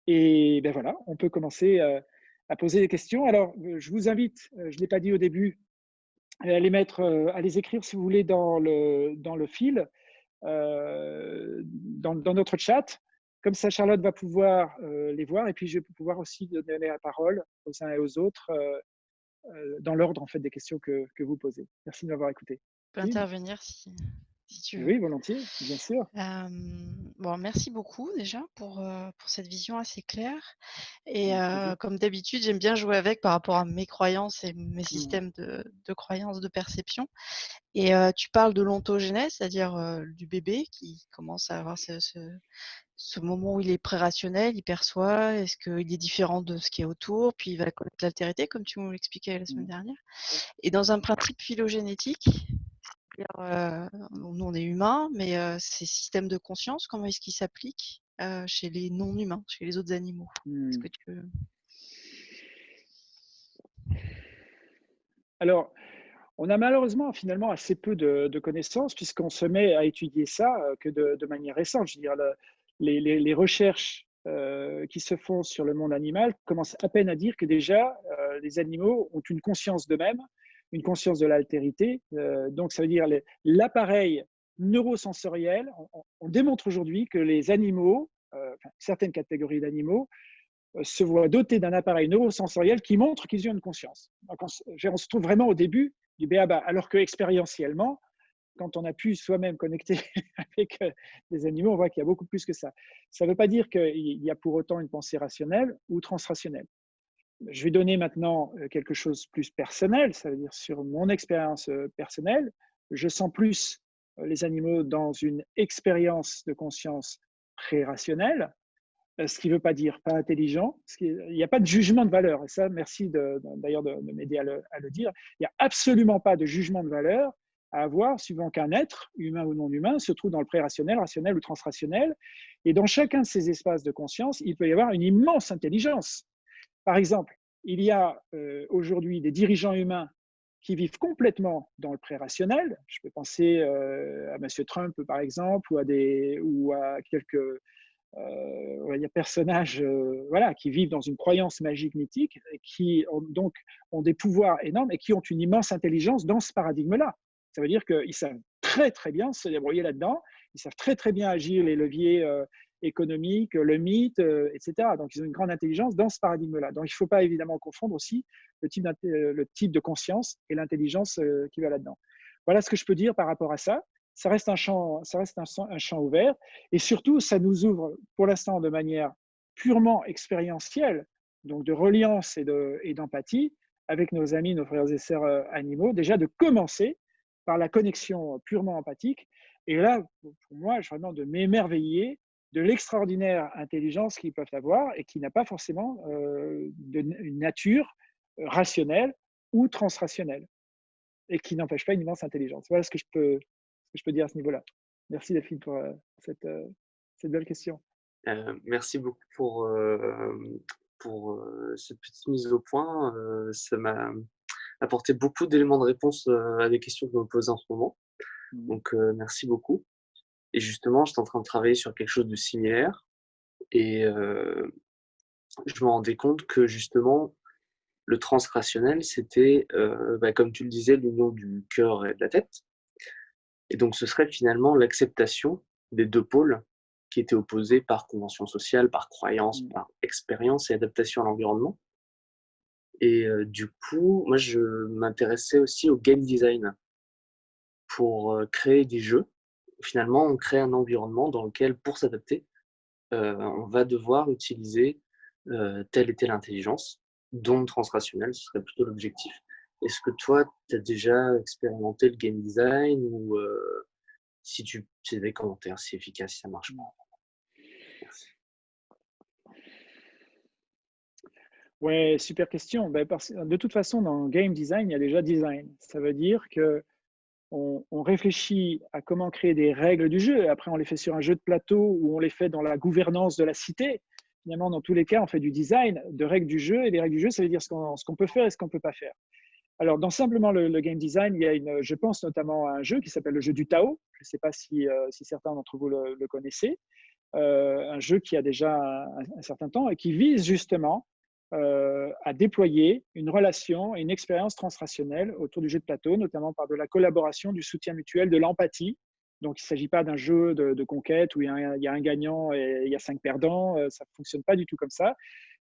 Et ben voilà, on peut commencer euh, à poser des questions. Alors, euh, je vous invite, je ne l'ai pas dit au début, à les mettre, à les écrire si vous voulez dans le, dans le fil, dans, dans, notre chat. Comme ça, Charlotte va pouvoir les voir et puis je vais pouvoir aussi donner la parole aux uns et aux autres dans l'ordre en fait des questions que, que vous posez. Merci de m'avoir écouté. Peux intervenir si oui, volontiers, bien sûr. bon, merci beaucoup déjà pour, pour cette vision assez claire. Et comme d'habitude, j'aime bien jouer avec par rapport à mes croyances et mes mmh. systèmes de, de croyances, de perception. Et tu parles de l'ontogénèse, c'est-à-dire du bébé qui commence à avoir ce, ce moment où il est pré-rationnel, il perçoit, est-ce qu'il est différent de ce qui est autour, puis il va connaître l'altérité, comme tu nous l'expliquais la semaine mmh. dernière. Et dans un principe phylogénétique, euh, nous on est humains, mais euh, ces systèmes de conscience, comment est-ce qu'ils s'appliquent euh, chez les non-humains, chez les autres animaux? Mmh. Alors, on a malheureusement finalement assez peu de, connaissances puisqu'on se met à étudier ça que de, manière récente. Je veux dire, les, recherches qui se font sur le monde animal commencent à peine à dire que déjà, les animaux ont une conscience d'eux-mêmes, une conscience de l'altérité. Euh, donc, ça veut dire l'appareil neurosensoriel. On, démontre aujourd'hui que les animaux, certaines catégories d'animaux, se voient dotés d'un appareil neurosensoriel qui montre qu'ils ont une conscience. on, se trouve vraiment au début du BABA, alors que expérientiellement, quand on a pu soi-même connecter (laughs) avec euh, des animaux, on voit qu'il y a beaucoup plus que ça. Ça ne veut pas dire qu'il y a pour autant une pensée rationnelle ou transrationnelle. Je vais donner maintenant euh, quelque chose de plus personnel, ça veut dire sur mon expérience euh, personnelle, je sens plus les animaux dans une expérience de conscience pré-rationnelle, ce qui ne veut pas dire pas intelligent. Il n'y a pas de jugement de valeur. Et ça, merci d'ailleurs de, de m'aider à, à, le dire. Il n'y a absolument pas de jugement de valeur à avoir suivant qu'un être, humain ou non humain, se trouve dans le pré-rationnel, rationnel ou transrationnel. Et dans chacun de ces espaces de conscience, il peut y avoir une immense intelligence. Par exemple, il y a euh, aujourd'hui des dirigeants humains qui vivent complètement dans le pré-rationnel. Je peux penser euh, à M. Trump, par exemple, ou à, quelques euh, personnages voilà, qui vivent dans une croyance magique mythique, et qui ont, donc ont des pouvoirs énormes et qui ont une immense intelligence dans ce paradigme-là. Ça veut dire qu'ils savent très très bien se débrouiller là-dedans, ils savent très très bien agir les leviers euh, économiques, le mythe, euh, etc. Donc ils ont une grande intelligence dans ce paradigme-là. Donc il ne faut pas évidemment confondre aussi le type, euh, de conscience et l'intelligence qui va là-dedans. Voilà ce que je peux dire par rapport à ça. Ça reste un champ, ça reste un champ ouvert et surtout ça nous ouvre pour l'instant de manière purement expérientielle, donc de reliance et d'empathie avec nos amis, nos frères et sœurs animaux, déjà de commencer par la connexion purement empathique. Et là, pour moi, je vraiment de m'émerveiller de l'extraordinaire intelligence qu'ils peuvent avoir et qui n'a pas forcément euh, une nature euh, rationnelle ou transrationnelle et qui n'empêche pas une immense intelligence. Voilà ce que je peux, ce que je peux dire à ce niveau-là. Merci Delphine pour euh, cette, cette, belle question. merci beaucoup pour, pour cette petite mise au point. ça m'a apporté beaucoup d'éléments de réponse à des questions que vous me posez en ce moment. Mmh. Donc, merci beaucoup. Et justement, j'étais en train de travailler sur quelque chose de similaire. Et euh, je me rendais compte que justement, le transrationnel, c'était, bah, comme tu le disais, l'union du cœur et de la tête. Et donc, ce serait finalement l'acceptation des deux pôles qui étaient opposés par convention sociale, par croyance, mmh. par expérience et adaptation à l'environnement. Et du coup, moi, je m'intéressais aussi au game design pour créer des jeux. Finalement, on crée un environnement dans lequel, pour s'adapter, on va devoir utiliser telle et telle intelligence, dont transrationnelle, ce serait plutôt l'objectif. Est-ce que toi, tu as déjà expérimenté le game design ou si tu as des commentaires, si efficace, si ça marche pas? Ouais, super question. Ben, de toute façon, dans game design, il y a déjà design. Ça veut dire que on, réfléchit à comment créer des règles du jeu. Après, on les fait sur un jeu de plateau ou on les fait dans la gouvernance de la cité. Finalement, dans tous les cas, on fait du design de règles du jeu. Et les règles du jeu, ça veut dire ce qu'on peut faire et ce qu'on ne peut pas faire. Alors, dans simplement le, game design, il y a je pense notamment à un jeu qui s'appelle le jeu du Tao. Je ne sais pas si, euh, si certains d'entre vous le, connaissez. Euh, un jeu qui a déjà un, certain temps et qui vise justement euh, à déployer une relation et une expérience transrationnelle autour du jeu de plateau, notamment par de la collaboration, du soutien mutuel, de l'empathie. Donc, il ne s'agit pas d'un jeu de, conquête où il y, a un, gagnant et il y a cinq perdants. Euh, ça ne fonctionne pas du tout comme ça.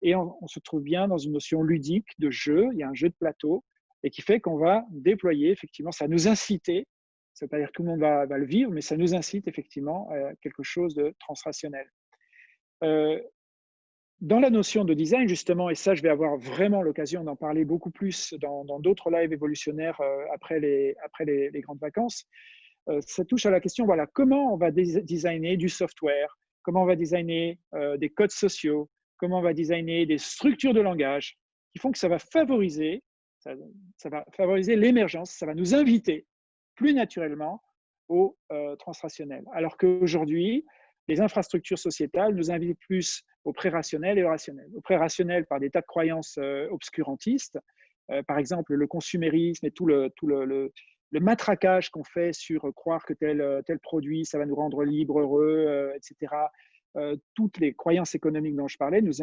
Et on, se trouve bien dans une notion ludique de jeu. Il y a un jeu de plateau et qui fait qu'on va déployer, effectivement, ça nous inciter. Ça ne veut pas dire que tout le monde va, le vivre, mais ça nous incite effectivement à quelque chose de transrationnel. Euh, dans la notion de design, justement, et ça, je vais avoir vraiment l'occasion d'en parler beaucoup plus dans d'autres lives évolutionnaires euh, après, les, grandes vacances, euh, ça touche à la question, voilà, comment on va designer du software, comment on va designer des codes sociaux, comment on va designer des structures de langage qui font que ça, va favoriser l'émergence, ça va nous inviter plus naturellement au transrationnel. Alors qu'aujourd'hui, les infrastructures sociétales nous invitent plus au pré-rationnel et au rationnel. Au pré-rationnel par des tas de croyances obscurantistes, par exemple le consumérisme et tout le, matraquage qu'on fait sur croire que tel, produit, ça va nous rendre libres, heureux, etc. toutes les croyances économiques dont je parlais nous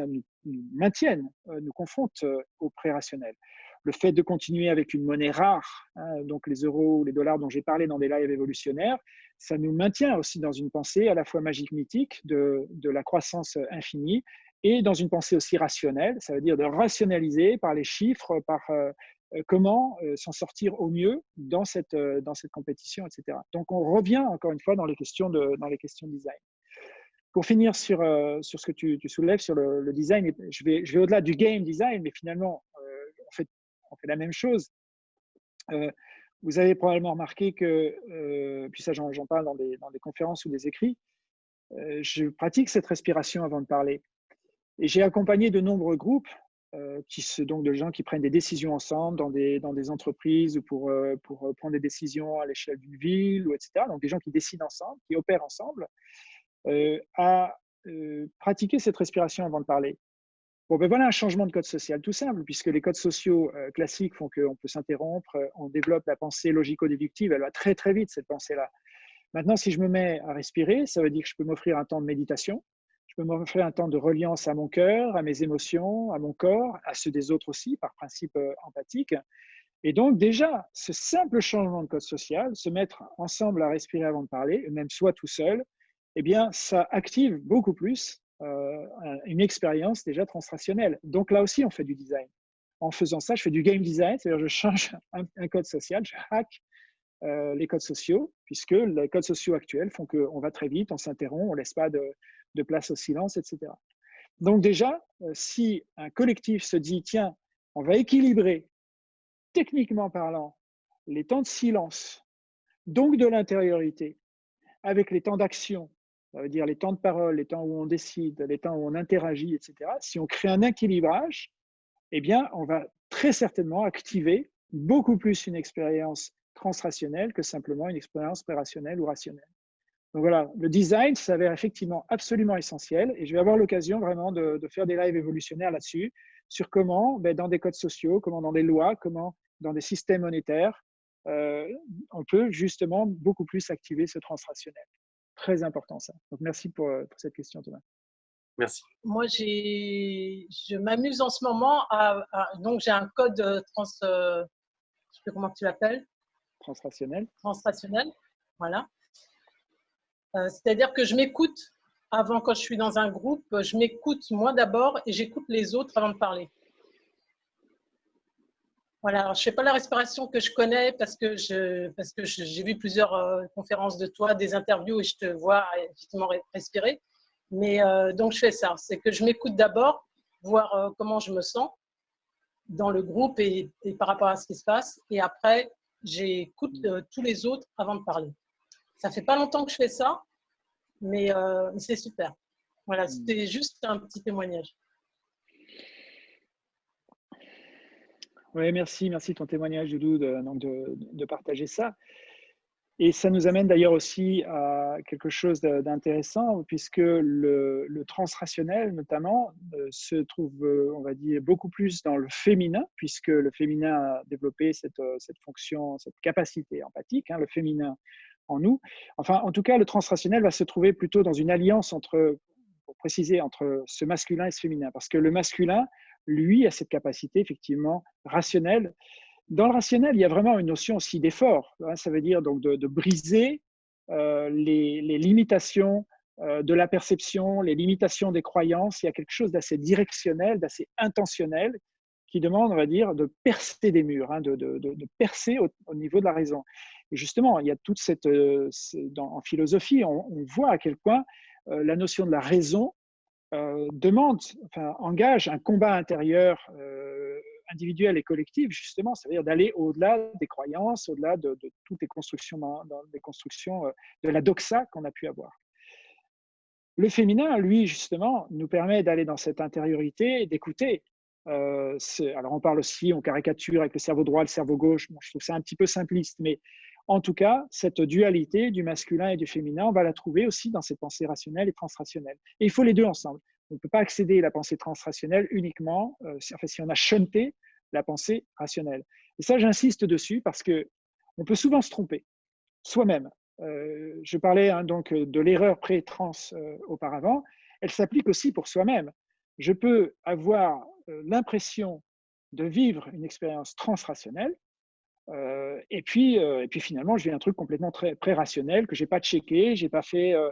maintiennent, nous confrontent au pré-rationnel le fait de continuer avec une monnaie rare, hein, donc les euros ou les dollars dont j'ai parlé dans des lives évolutionnaires, ça nous maintient aussi dans une pensée à la fois magique mythique de, la croissance infinie et dans une pensée aussi rationnelle, ça veut dire de rationaliser par les chiffres, par euh, euh, comment euh, s'en sortir au mieux dans cette, dans cette compétition, etc. Donc on revient encore une fois dans les questions de, dans les questions de design. Pour finir sur, sur ce que tu, soulèves sur le, design, je vais, je vais au-delà du game design, mais finalement, en fait, on fait la même chose. Euh, vous avez probablement remarqué que, euh, puis ça j'en parle dans des, conférences ou des écrits, euh, je pratique cette respiration avant de parler. Et j'ai accompagné de nombreux groupes, qui se, donc de gens qui prennent des décisions ensemble dans des, dans des entreprises ou pour, pour prendre des décisions à l'échelle d'une ville, ou etc. Donc des gens qui décident ensemble, qui opèrent ensemble, à pratiquer cette respiration avant de parler. Ben voilà un changement de code social tout simple, puisque les codes sociaux euh, classiques font qu'on peut s'interrompre, euh, on développe la pensée logico-déductive, elle va très très vite cette pensée-là. Maintenant, si je me mets à respirer, ça veut dire que je peux m'offrir un temps de méditation, je peux m'offrir un temps de reliance à mon cœur, à mes émotions, à mon corps, à ceux des autres aussi, par principe euh, empathique. Et donc déjà, ce simple changement de code social, se mettre ensemble à respirer avant de parler, même soit tout seul, eh bien, ça active beaucoup plus une expérience déjà transrationnelle. Donc là aussi, on fait du design. En faisant ça, je fais du game design, c'est-à-dire je change (laughs) un, code social, je hack euh, les codes sociaux, puisque les codes sociaux actuels font qu'on va très vite, on s'interrompt, on ne laisse pas de, place au silence, etc. Donc déjà, euh, si un collectif se dit, tiens, on va équilibrer, techniquement parlant, les temps de silence, donc de l'intériorité, avec les temps d'action, ça veut dire les temps de parole, les temps où on décide, les temps où on interagit, etc. Si on crée un équilibrage, eh bien, on va très certainement activer beaucoup plus une expérience transrationnelle que simplement une expérience pré-rationnelle ou rationnelle. Donc voilà, le design s'avère effectivement absolument essentiel et je vais avoir l'occasion vraiment de, faire des lives évolutionnaires là-dessus, sur comment, ben, dans des codes sociaux, comment dans des lois, comment dans des systèmes monétaires, euh, on peut justement beaucoup plus activer ce transrationnel très important ça. Donc merci pour, euh, pour cette question Thomas. Merci. Moi, je m'amuse en ce moment à, donc j'ai un code euh, trans, euh, je sais plus comment tu l'appelles. Transrationnel. Transrationnel, voilà. C'est-à-dire que je m'écoute avant quand je suis dans un groupe, je m'écoute moi d'abord et j'écoute les autres avant de parler. Voilà, je ne fais pas la respiration que je connais parce que je, parce que j'ai vu plusieurs euh, conférences de toi, des interviews et je te vois effectivement respirer. Mais euh, donc je fais ça, c'est que je m'écoute d'abord, voir euh, comment je me sens dans le groupe et, par rapport à ce qui se passe. Et après, j'écoute tous les autres avant de parler. Ça fait pas longtemps que je fais ça, mais c'est super. Voilà, c'était juste un petit témoignage. Oui, merci, merci de ton témoignage, Doudou, de, partager ça. Et ça nous amène d'ailleurs aussi à quelque chose d'intéressant, puisque le, transrationnel, notamment, euh, se trouve, euh, on va dire, beaucoup plus dans le féminin, puisque le féminin a développé cette, euh, fonction, cette capacité empathique, hein, le féminin en nous. Enfin, en tout cas, le transrationnel va se trouver plutôt dans une alliance entre, pour préciser, entre ce masculin et ce féminin, parce que le masculin lui, a cette capacité effectivement rationnelle. Dans le rationnel, il y a vraiment une notion aussi d'effort. Hein, ça veut dire donc de, briser euh, les, limitations euh, de la perception, les limitations des croyances. Il y a quelque chose d'assez directionnel, d'assez intentionnel qui demande, on va dire, de percer des murs, hein, de, percer au, niveau de la raison. Et justement, il y a toute cette, euh, en philosophie, on, voit à quel point la notion de la raison euh, demande, enfin, engage un combat intérieur euh, individuel et collectif, justement, c'est-à-dire d'aller au-delà des croyances, au-delà de, toutes les constructions, constructions euh, de la doxa qu'on a pu avoir. Le féminin, lui, justement, nous permet d'aller dans cette intériorité d'écouter. Alors, on parle aussi, on caricature avec le cerveau droit, le cerveau gauche. je trouve ça un petit peu simpliste, mais en tout cas, cette dualité du masculin et du féminin, on va la trouver aussi dans ces pensées rationnelles et transrationnelles. Et il faut les deux ensemble. On ne peut pas accéder à la pensée transrationnelle uniquement euh, si, on a shunté la pensée rationnelle. Et ça, j'insiste dessus parce que on peut souvent se tromper soi-même. Euh, je parlais hein, donc de l'erreur pré-trans euh, auparavant. Elle s'applique aussi pour soi-même. Je peux avoir l'impression de vivre une expérience transrationnelle, euh, et, puis, euh, et puis finalement, je vis un truc complètement très, très rationnel que je n'ai pas checké, je n'ai pas fait euh,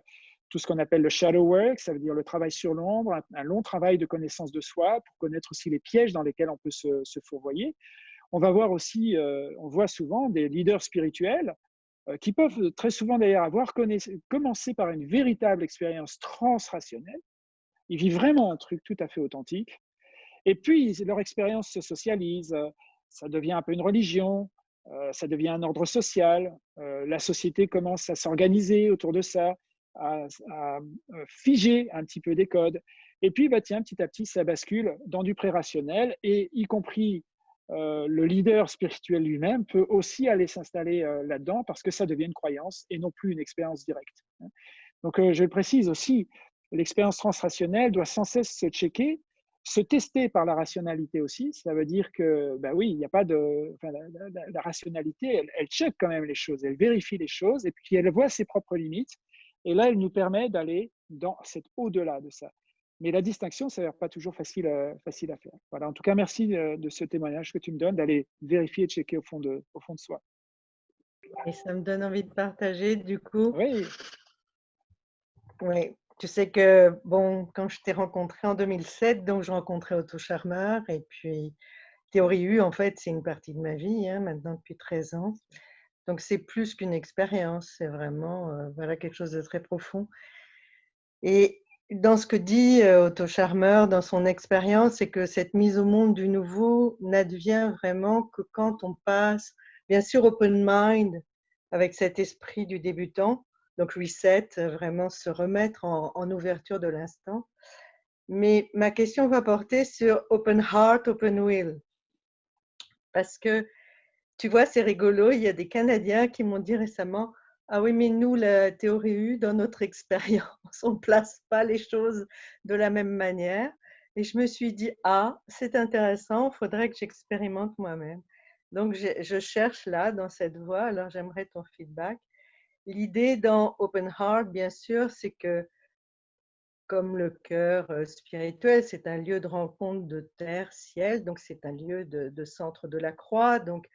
tout ce qu'on appelle le shadow work, ça veut dire le travail sur l'ombre, un, long travail de connaissance de soi pour connaître aussi les pièges dans lesquels on peut se, se fourvoyer. On va voir aussi, on voit souvent des leaders spirituels qui peuvent très souvent d'ailleurs avoir commencé par une véritable expérience transrationnelle. Ils vivent vraiment un truc tout à fait authentique. Et puis, leur expérience se socialise, ça devient un peu une religion, euh, ça devient un ordre social, euh, la société commence à s'organiser autour de ça, à, euh, figer un petit peu des codes. Et puis, bah, tiens, petit à petit, ça bascule dans du pré-rationnel, et y compris le leader spirituel lui-même peut aussi aller s'installer là-dedans parce que ça devient une croyance et non plus une expérience directe. Hein. Donc, je le précise aussi, l'expérience transrationnelle doit sans cesse se checker se tester par la rationalité aussi, ça veut dire que, ben oui, il n'y a pas de. la, rationalité, elle, elle check quand même les choses, elle vérifie les choses et puis elle voit ses propres limites. Et là, elle nous permet d'aller dans cet au-delà de ça. Mais la distinction, ça n'est pas toujours facile, facile à faire. Voilà, en tout cas, merci de, ce témoignage que tu me donnes, d'aller vérifier et checker au fond de, au fond de soi. Et ça me donne envie de partager, du coup. Oui. Oui, tu sais que, bon, quand je t'ai rencontré en 2007, donc je rencontrais Otto Charmeur et puis Théorie U, en fait, c'est une partie de ma vie, hein, maintenant depuis 13 ans. Donc c'est plus qu'une expérience, c'est vraiment euh, voilà, quelque chose de très profond. Et dans ce que dit euh, Otto Charmeur, dans son expérience, c'est que cette mise au monde du nouveau n'advient vraiment que quand on passe, bien sûr, open mind, avec cet esprit du débutant, donc reset, euh, vraiment se remettre en, ouverture de l'instant. Mais ma question va porter sur open heart, open will. Parce que, tu vois, c'est rigolo, il y a des Canadiens qui m'ont dit récemment, ah oui, mais nous, la théorie U, dans notre (laughs) expérience, on ne place pas les choses de la même manière. Et je me suis dit, ah, c'est intéressant, il faudrait que j'expérimente moi-même. Donc, je cherche là, dans cette voie, alors j'aimerais ton feedback. L'idée dans Open Heart, bien sûr, c'est que comme le cœur euh, spirituel, c'est un lieu de rencontre de terre, ciel, donc c'est un lieu de, centre de la croix, donc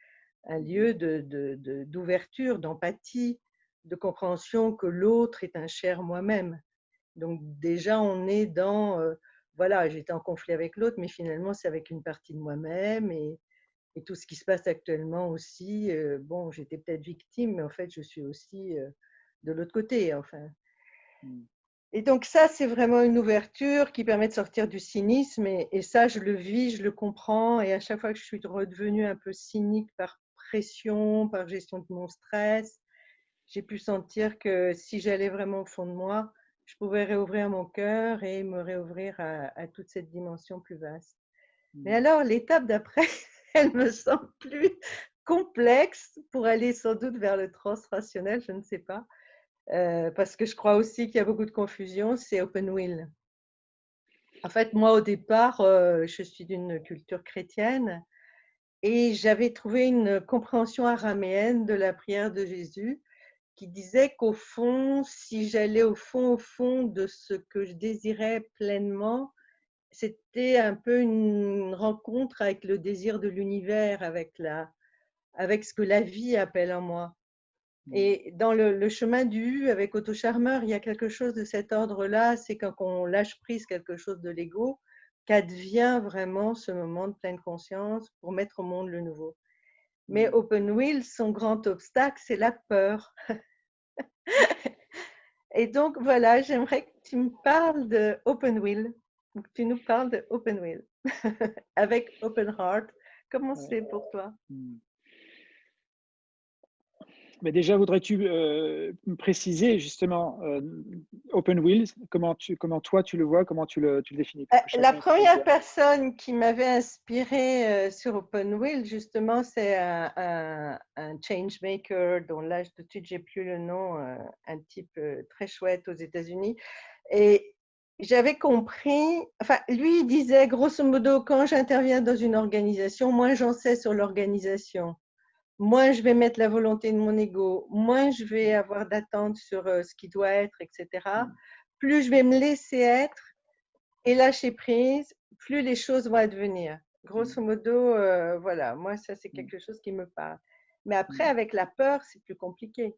un lieu d'ouverture, de, d'empathie, de compréhension que l'autre est un cher moi-même. Donc déjà, on est dans, euh, voilà, j'étais en conflit avec l'autre, mais finalement, c'est avec une partie de moi-même et, et tout ce qui se passe actuellement aussi, euh, bon, j'étais peut-être victime, mais en fait, je suis aussi euh, de l'autre côté, enfin. Mmh. Et donc ça, c'est vraiment une ouverture qui permet de sortir du cynisme, et, ça, je le vis, je le comprends, et à chaque fois que je suis redevenue un peu cynique par pression, par gestion de mon stress, j'ai pu sentir que si j'allais vraiment au fond de moi, je pouvais réouvrir mon cœur et me réouvrir à, à toute cette dimension plus vaste. Mais mmh. alors, l'étape d'après, (laughs) elle me semble plus complexe pour aller sans doute vers le transrationnel, je ne sais pas. Euh, parce que je crois aussi qu'il y a beaucoup de confusion, c'est open will. En fait, moi, au départ, euh, je suis d'une culture chrétienne et j'avais trouvé une compréhension araméenne de la prière de Jésus qui disait qu'au fond, si j'allais au fond, au fond de ce que je désirais pleinement, c'était un peu une rencontre avec le désir de l'univers, avec, la, avec ce que la vie appelle en moi. Mmh. Et dans le, chemin du avec Otto Charmeur, il y a quelque chose de cet ordre-là, c'est quand on lâche prise quelque chose de l'ego, qu'advient vraiment ce moment de pleine conscience pour mettre au monde le nouveau. Mais mmh. Open Will, son grand obstacle, c'est la peur. (laughs) Et donc voilà, j'aimerais que tu me parles de Open Tu nous parles de Open Will (laughs) avec Open Heart. Comment c'est pour toi? Hmm. Mais déjà, voudrais-tu euh, préciser justement euh, Open Wheels, comment, tu, comment toi tu le vois, comment tu le, tu le définis euh, La première personne qui m'avait inspiré sur Open Wheels, justement, c'est un, un, un, changemaker dont là, tout de suite, j'ai plus le nom, un type très chouette aux États-Unis. Et j'avais compris, enfin, lui, il disait, grosso modo, quand j'interviens dans une organisation, moins j'en sais sur l'organisation moins je vais mettre la volonté de mon ego, moins je vais avoir d'attente sur euh, ce qui doit être, etc. Mm. Plus je vais me laisser être et lâcher prise, plus les choses vont advenir. Grosso mm. modo, euh, voilà, moi, ça, c'est mm. quelque chose qui me parle. Mais après, avec la peur, c'est plus compliqué.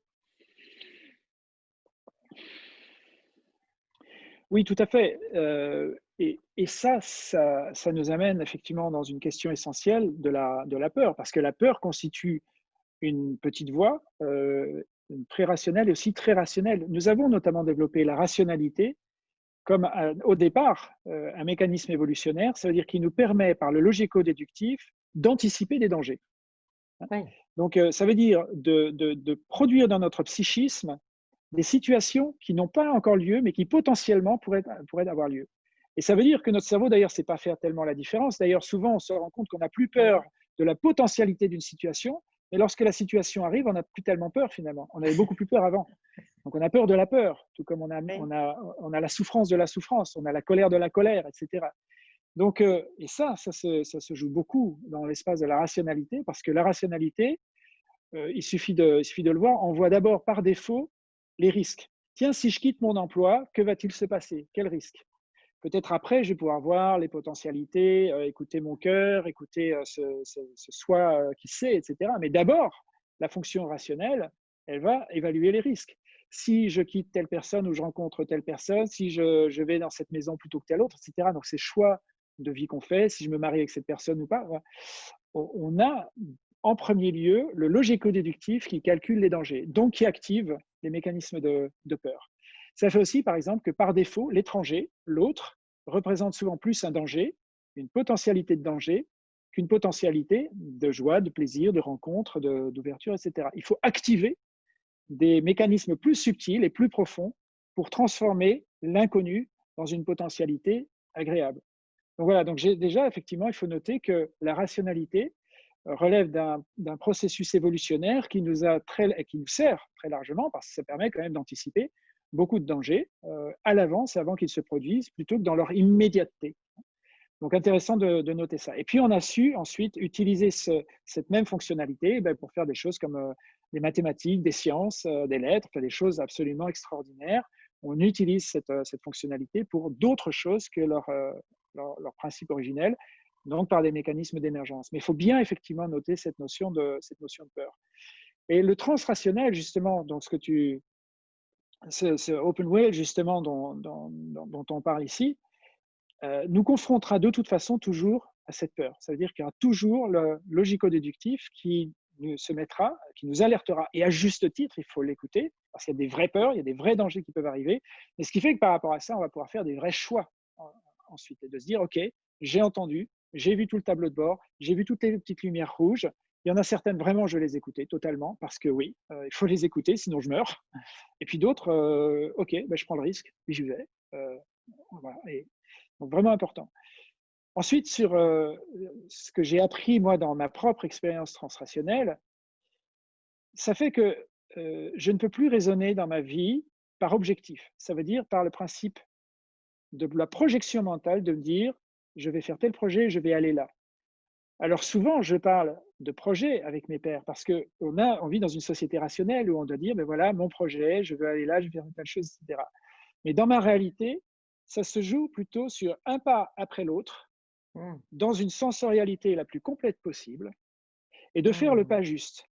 Oui, tout à fait. Euh, et, ça, ça, nous amène effectivement dans une question essentielle de la, de la peur, parce que la peur constitue une petite voix, euh, très rationnelle et aussi très rationnelle. Nous avons notamment développé la rationalité comme au départ euh, un mécanisme évolutionnaire, ça veut dire qu'il nous permet par le logico-déductif d'anticiper des dangers. Donc euh, ça veut dire de, de, produire dans notre psychisme des situations qui n'ont pas encore lieu, mais qui potentiellement pourraient, pourraient avoir lieu. Et ça veut dire que notre cerveau, d'ailleurs, ne sait pas faire tellement la différence. D'ailleurs, souvent, on se rend compte qu'on n'a plus peur de la potentialité d'une situation, mais lorsque la situation arrive, on n'a plus tellement peur finalement. On avait beaucoup plus peur avant. Donc on a peur de la peur, tout comme on a, on a, on a la souffrance de la souffrance, on a la colère de la colère, etc. Donc, euh, et ça, ça se, ça se, joue beaucoup dans l'espace de la rationalité, parce que la rationalité, euh, il, suffit de, il suffit de le voir, on voit d'abord par défaut les risques. Tiens, si je quitte mon emploi, que va-t-il se passer? Quel risque? Peut-être après, je vais pouvoir voir les potentialités, euh, écouter mon cœur, écouter euh, ce, soi euh, qui sait, etc. Mais d'abord, la fonction rationnelle, elle va évaluer les risques. Si je quitte telle personne ou je rencontre telle personne, si je, vais dans cette maison plutôt que telle autre, etc. Donc, c'est choix de vie qu'on fait, si je me marie avec cette personne ou pas. On a en premier lieu le logico-déductif qui calcule les dangers, donc qui active les mécanismes de peur. Ça fait aussi, par exemple, que par défaut, l'étranger, l'autre, représente souvent plus un danger, une potentialité de danger, qu'une potentialité de joie, de plaisir, de rencontre, d'ouverture, etc. Il faut activer des mécanismes plus subtils et plus profonds pour transformer l'inconnu dans une potentialité agréable. Donc voilà, donc déjà, effectivement, il faut noter que la rationalité relève d'un processus évolutionnaire qui nous, a très, qui nous sert très largement, parce que ça permet quand même d'anticiper beaucoup de dangers euh, à l'avance, avant qu'ils se produisent, plutôt que dans leur immédiateté. Donc intéressant de, noter ça. Et puis on a su ensuite utiliser cette même fonctionnalité ben, pour faire des choses comme euh, des mathématiques, des sciences, euh, des lettres, des choses absolument extraordinaires. On utilise cette, fonctionnalité pour d'autres choses que leur, principe originel, donc par des mécanismes d'émergence. Mais il faut bien effectivement noter cette notion de, cette notion de peur. Et le transrationnel, justement, donc ce que tu, ce, open whale justement dont, on parle ici, euh, nous confrontera de toute façon toujours à cette peur. Ça veut dire qu'il y aura toujours le logico-déductif qui nous, se mettra, qui nous alertera, et à juste titre, il faut l'écouter, parce qu'il y a des vraies peurs, il y a des vrais dangers qui peuvent arriver, mais ce qui fait que par rapport à ça, on va pouvoir faire des vrais choix ensuite, et de se dire, OK, j'ai entendu, j'ai vu tout le tableau de bord, j'ai vu toutes les petites lumières rouges, il y en a certaines, vraiment, je les écoutais totalement, parce que oui, euh, il faut les écouter, sinon je meurs. Et puis d'autres, euh, OK, ben, je prends le risque, j'y vais. Euh, donc, vraiment important. Ensuite, sur ce que j'ai appris, moi, dans ma propre expérience transrationnelle, ça fait que je ne peux plus raisonner dans ma vie par objectif. Ça veut dire par le principe de la projection mentale, de me dire, je vais faire tel projet, je vais aller là. Alors souvent, je parle de projet avec mes pères parce qu'on on vit dans une société rationnelle où on doit dire, ben voilà, mon projet, je veux aller là, je veux faire telle chose, etc. Mais dans ma réalité, ça se joue plutôt sur un pas après l'autre, mmh. dans une sensorialité la plus complète possible, et de faire le mmh. pas juste.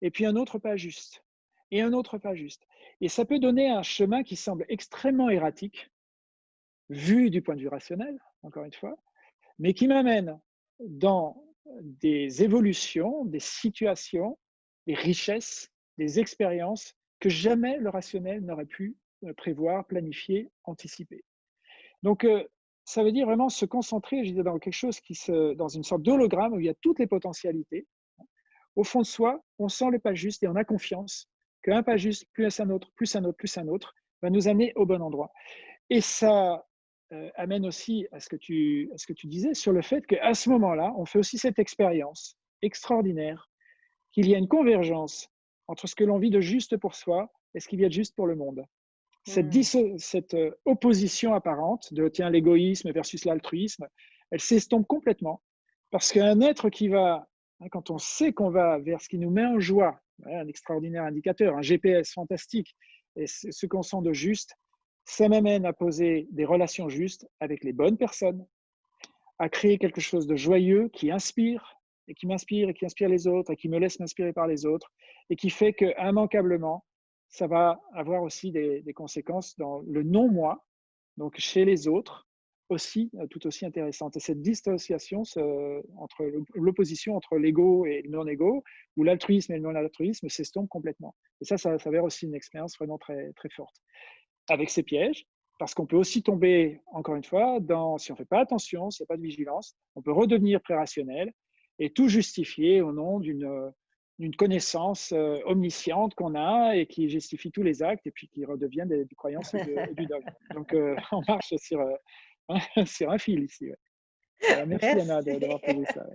Et puis un autre pas juste, et un autre pas juste. Et ça peut donner un chemin qui semble extrêmement erratique, vu du point de vue rationnel, encore une fois, mais qui m'amène dans des évolutions, des situations, des richesses, des expériences que jamais le rationnel n'aurait pu euh, prévoir, planifier, anticiper. Donc, euh, ça veut dire vraiment se concentrer, je disais, dans quelque chose qui se, dans une sorte d'hologramme où il y a toutes les potentialités, au fond de soi, on sent le pas juste et on a confiance qu'un pas juste, plus un autre, plus un autre, plus un autre, va nous amener au bon endroit. Et ça euh, amène aussi à ce, que tu, à ce que tu disais sur le fait qu'à ce moment-là, on fait aussi cette expérience extraordinaire qu'il y a une convergence entre ce que l'on vit de juste pour soi et ce qu'il y a de juste pour le monde. Cette, cette euh, opposition apparente de tiens l'égoïsme versus l'altruisme, elle s'estompe complètement parce qu'un être qui va, hein, quand on sait qu'on va vers ce qui nous met en joie, un extraordinaire indicateur, un GPS fantastique, et ce qu'on sent de juste, ça m'amène à poser des relations justes avec les bonnes personnes, à créer quelque chose de joyeux qui inspire, et qui m'inspire, et qui inspire les autres, et qui me laisse m'inspirer par les autres, et qui fait que immanquablement, ça va avoir aussi des, conséquences dans le non-moi, donc chez les autres, aussi tout aussi intéressante. Et cette dissociation entre l'opposition entre l'ego et le non-ego, ou l'altruisme et le non-altruisme, s'estompe complètement. Et ça, ça s'avère aussi une expérience vraiment très, très forte. Avec ces pièges, parce qu'on peut aussi tomber, encore une fois, dans, si on ne fait pas attention, s'il n'y a pas de vigilance, on peut redevenir pré-rationnel et tout justifier au nom d'une d'une connaissance euh, omnisciente qu'on a et qui justifie tous les actes et puis qui redevient des, croyances et, (laughs) du dogme. Donc, euh, (laughs) on marche sur, euh, (laughs) sur un fil ici. merci, merci, Anna d'avoir posé ça.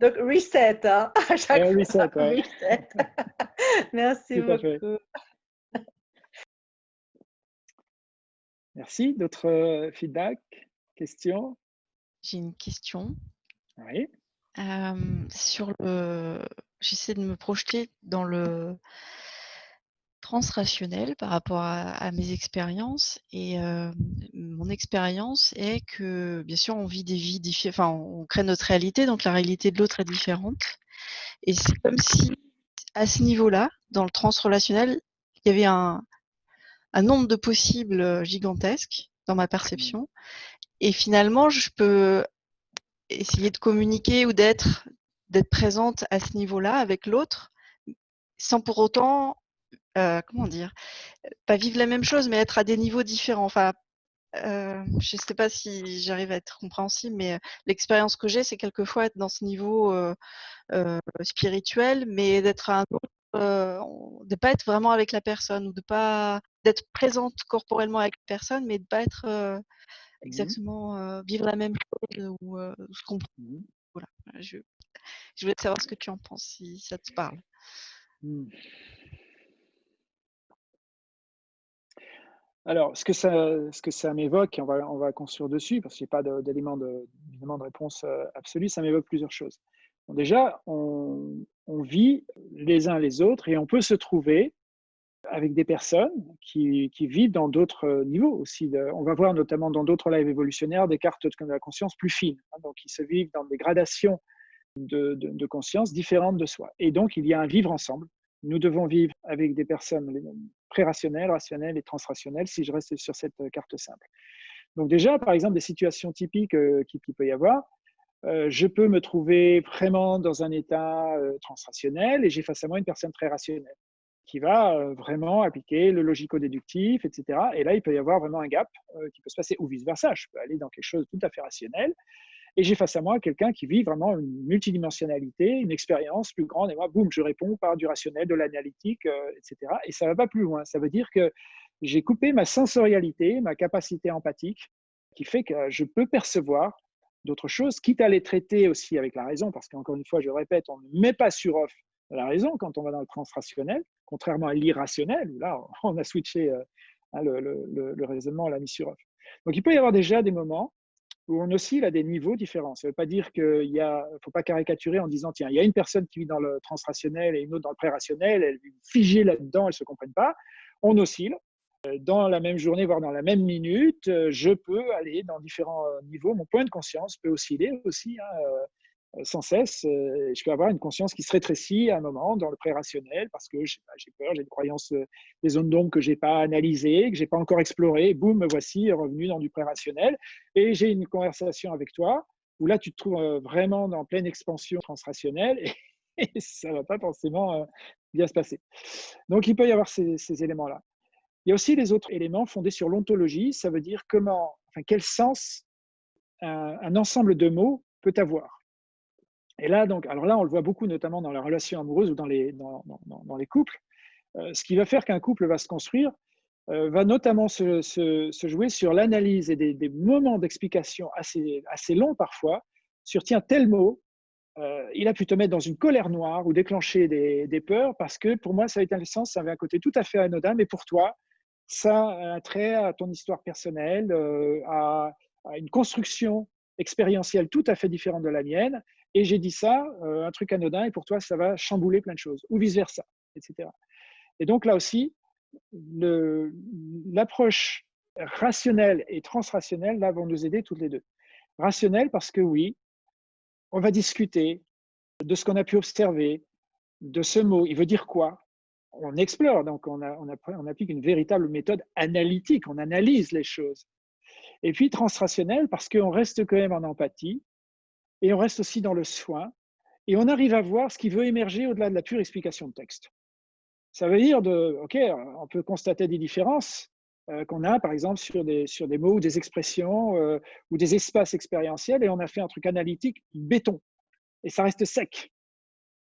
Donc, reset, hein, à chaque fois. Reset, ouais. reset. merci beaucoup. Merci. D'autres feedbacks, questions? J'ai une question. Oui sur le j'essaie de me projeter dans le transrationnel par rapport à, mes expériences et mon expérience est que bien sûr on vit des vies différentes, enfin on crée notre réalité donc la réalité de l'autre est différente et c'est comme si à ce niveau-là dans le transrelationnel il y avait un, un nombre de possibles gigantesques dans ma mmh. perception et finalement je peux essayer de communiquer ou d'être d'être présente à ce niveau-là avec l'autre, sans pour autant, euh, comment dire, pas vivre la même chose, mais être à des niveaux différents. Enfin, euh, je ne sais pas si j'arrive à être compréhensible, mais l'expérience que j'ai, c'est quelquefois être dans ce niveau euh, spirituel, mais d'être un de pas être vraiment avec la personne ou de pas d'être présente corporellement avec la personne, mais de pas être mmh exactement vivre la même chose ou se comprendre. Mmh voilà, je, je voulais savoir ce que tu en penses, si ça te parle. Mmh. Alors, ce que ça, ce que ça m'évoque, on va, on va construire dessus, parce que je n'ai pas d'élément de, de, réponse absolue, ça m'évoque plusieurs choses. déjà, on, on, vit les uns les autres et on peut se trouver avec des personnes qui, vivent dans d'autres niveaux aussi. On va voir notamment dans d'autres lives évolutionnaires des cartes de la conscience plus fines, hein, donc qui se vivent dans des gradations de, conscience différentes de soi. Et donc, il y a un vivre ensemble. Nous devons vivre avec des personnes pré-rationnelles, rationnelles et transrationnelles, si je reste sur cette carte simple. Donc déjà, par exemple, des situations typiques euh, qu'il qui peut y avoir, euh, je peux me trouver vraiment dans un état euh, transrationnel et j'ai face à moi une personne très rationnelle qui va euh, vraiment appliquer le logico-déductif, etc. Et là, il peut y avoir vraiment un gap euh, qui peut se passer, ou vice-versa. Je peux aller dans quelque chose de tout à fait rationnel. Et j'ai face à moi quelqu'un qui vit vraiment une multidimensionnalité, une expérience plus grande. Et moi, boum, je réponds par du rationnel, de l'analytique, euh, etc. Et ça ne va pas plus loin. Ça veut dire que j'ai coupé ma sensorialité, ma capacité empathique, qui fait que je peux percevoir d'autres choses, quitte à les traiter aussi avec la raison, parce qu'encore une fois, je répète, on ne met pas sur off la raison quand on va dans le transrationnel, contrairement à l'irrationnel, où là, (laughs) on a switché euh, hein, le, raisonnement, on l'a mis sur off. Donc, il peut y avoir déjà des moments où on oscille à des niveaux différents. Ça ne veut pas dire qu'il ne faut pas caricaturer en disant, tiens, il y a une personne qui vit dans le transrationnel et une autre dans le pré-rationnel, elle est figée là-dedans, elles ne se comprennent pas. On oscille. Euh, dans la même journée, voire dans la même minute, euh, je peux aller dans différents niveaux. Mon point de conscience peut osciller aussi. Hein, sans cesse. Euh, je peux avoir une conscience qui se rétrécit à un moment dans le pré-rationnel parce que j'ai peur, j'ai des croyances, euh, des zones d'ombre que je n'ai pas analysées, que je n'ai pas encore explorées. Boum, me voici revenu dans du pré-rationnel. Et j'ai une conversation avec toi où là, tu te trouves vraiment dans pleine expansion transrationnelle (laughs) et, ça ne va pas forcément bien se passer. Donc, il peut y avoir ces, éléments-là. Il y a aussi les autres éléments fondés sur l'ontologie. Ça veut dire comment, enfin, quel sens un ensemble de mots peut avoir. Et là, donc, alors là, on le voit beaucoup, notamment dans les relations amoureuses ou dans les, dans, les couples. Euh, ce qui va faire qu'un couple va se construire euh, va notamment se, jouer sur l'analyse et des, moments d'explication assez, assez longs parfois sur tiens, tel mot, euh, il a pu te mettre dans une colère noire ou déclencher des, des peurs parce que pour moi, ça avait un sens, ça avait un côté tout à fait anodin, mais pour toi, ça a un trait à ton histoire personnelle, à une construction expérientielle tout à fait différente de la mienne et j'ai dit ça, euh, un truc anodin, et pour toi, ça va chambouler plein de choses, ou vice-versa, etc. Et donc là aussi, l'approche rationnelle et transrationnelle, là, vont nous aider toutes les deux. Rationnelle parce que oui, on va discuter de ce qu'on a pu observer, de ce mot, il veut dire quoi? On explore, donc on, on applique une véritable méthode analytique, on analyse les choses. Et puis transrationnelle parce qu'on reste quand même en empathie, et on reste aussi dans le soin, et on arrive à voir ce qui veut émerger au-delà de la pure explication de texte. Ça veut dire, de, OK, on peut constater des différences euh, qu'on a, par exemple, sur des, sur des mots ou des expressions euh, ou des espaces expérientiels, et on a fait un truc analytique béton, et ça reste sec.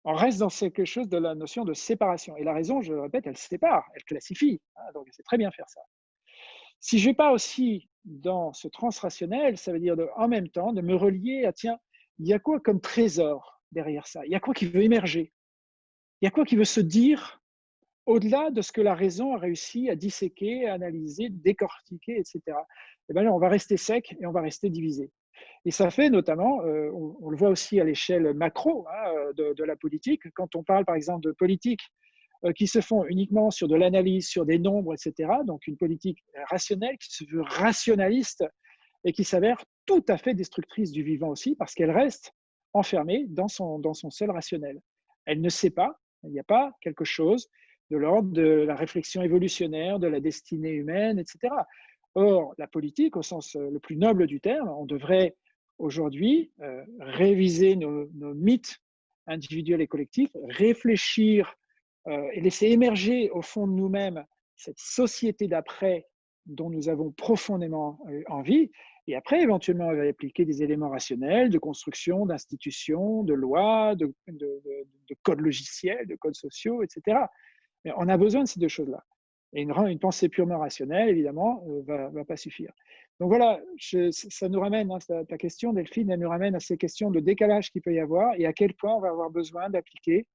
On reste dans quelque chose de la notion de séparation. Et la raison, je le répète, elle sépare, elle classifie. Hein, donc, c'est très bien faire ça. Si je vais pas aussi dans ce transrationnel, ça veut dire en même temps de me relier à, tiens, il y a quoi comme trésor derrière ça? Il y a quoi qui veut émerger? Il y a quoi qui veut se dire au-delà de ce que la raison a réussi à disséquer, à analyser, décortiquer, etc. Et eh bien on va rester sec et on va rester divisé. Et ça fait notamment, euh, on, le voit aussi à l'échelle macro hein, de, la politique, quand on parle par exemple de politique euh, qui se font uniquement sur de l'analyse, sur des nombres, etc. Donc une politique rationnelle qui se veut rationaliste et qui s'avère tout à fait destructrice du vivant aussi, parce qu'elle reste enfermée dans son, seul rationnel. Elle ne sait pas, il n'y a pas quelque chose de l'ordre de la réflexion évolutionnaire, de la destinée humaine, etc. Or, la politique, au sens euh, le plus noble du terme, on devrait aujourd'hui euh, réviser nos, mythes individuels et collectifs, réfléchir euh, et laisser émerger au fond de nous-mêmes cette société d'après dont nous avons profondément envie, et après, éventuellement, elle va appliquer des éléments rationnels de construction, d'institutions, de lois, de, codes logiciels, de codes sociaux, etc. Mais on a besoin de ces deux choses-là. Et une, pensée purement rationnelle, évidemment, ne euh, va, pas suffire. Donc voilà, ça nous ramène, hein, ta, question, Delphine, elle nous ramène à ces questions de décalage qu'il peut y avoir et à quel point on va avoir besoin d'appliquer,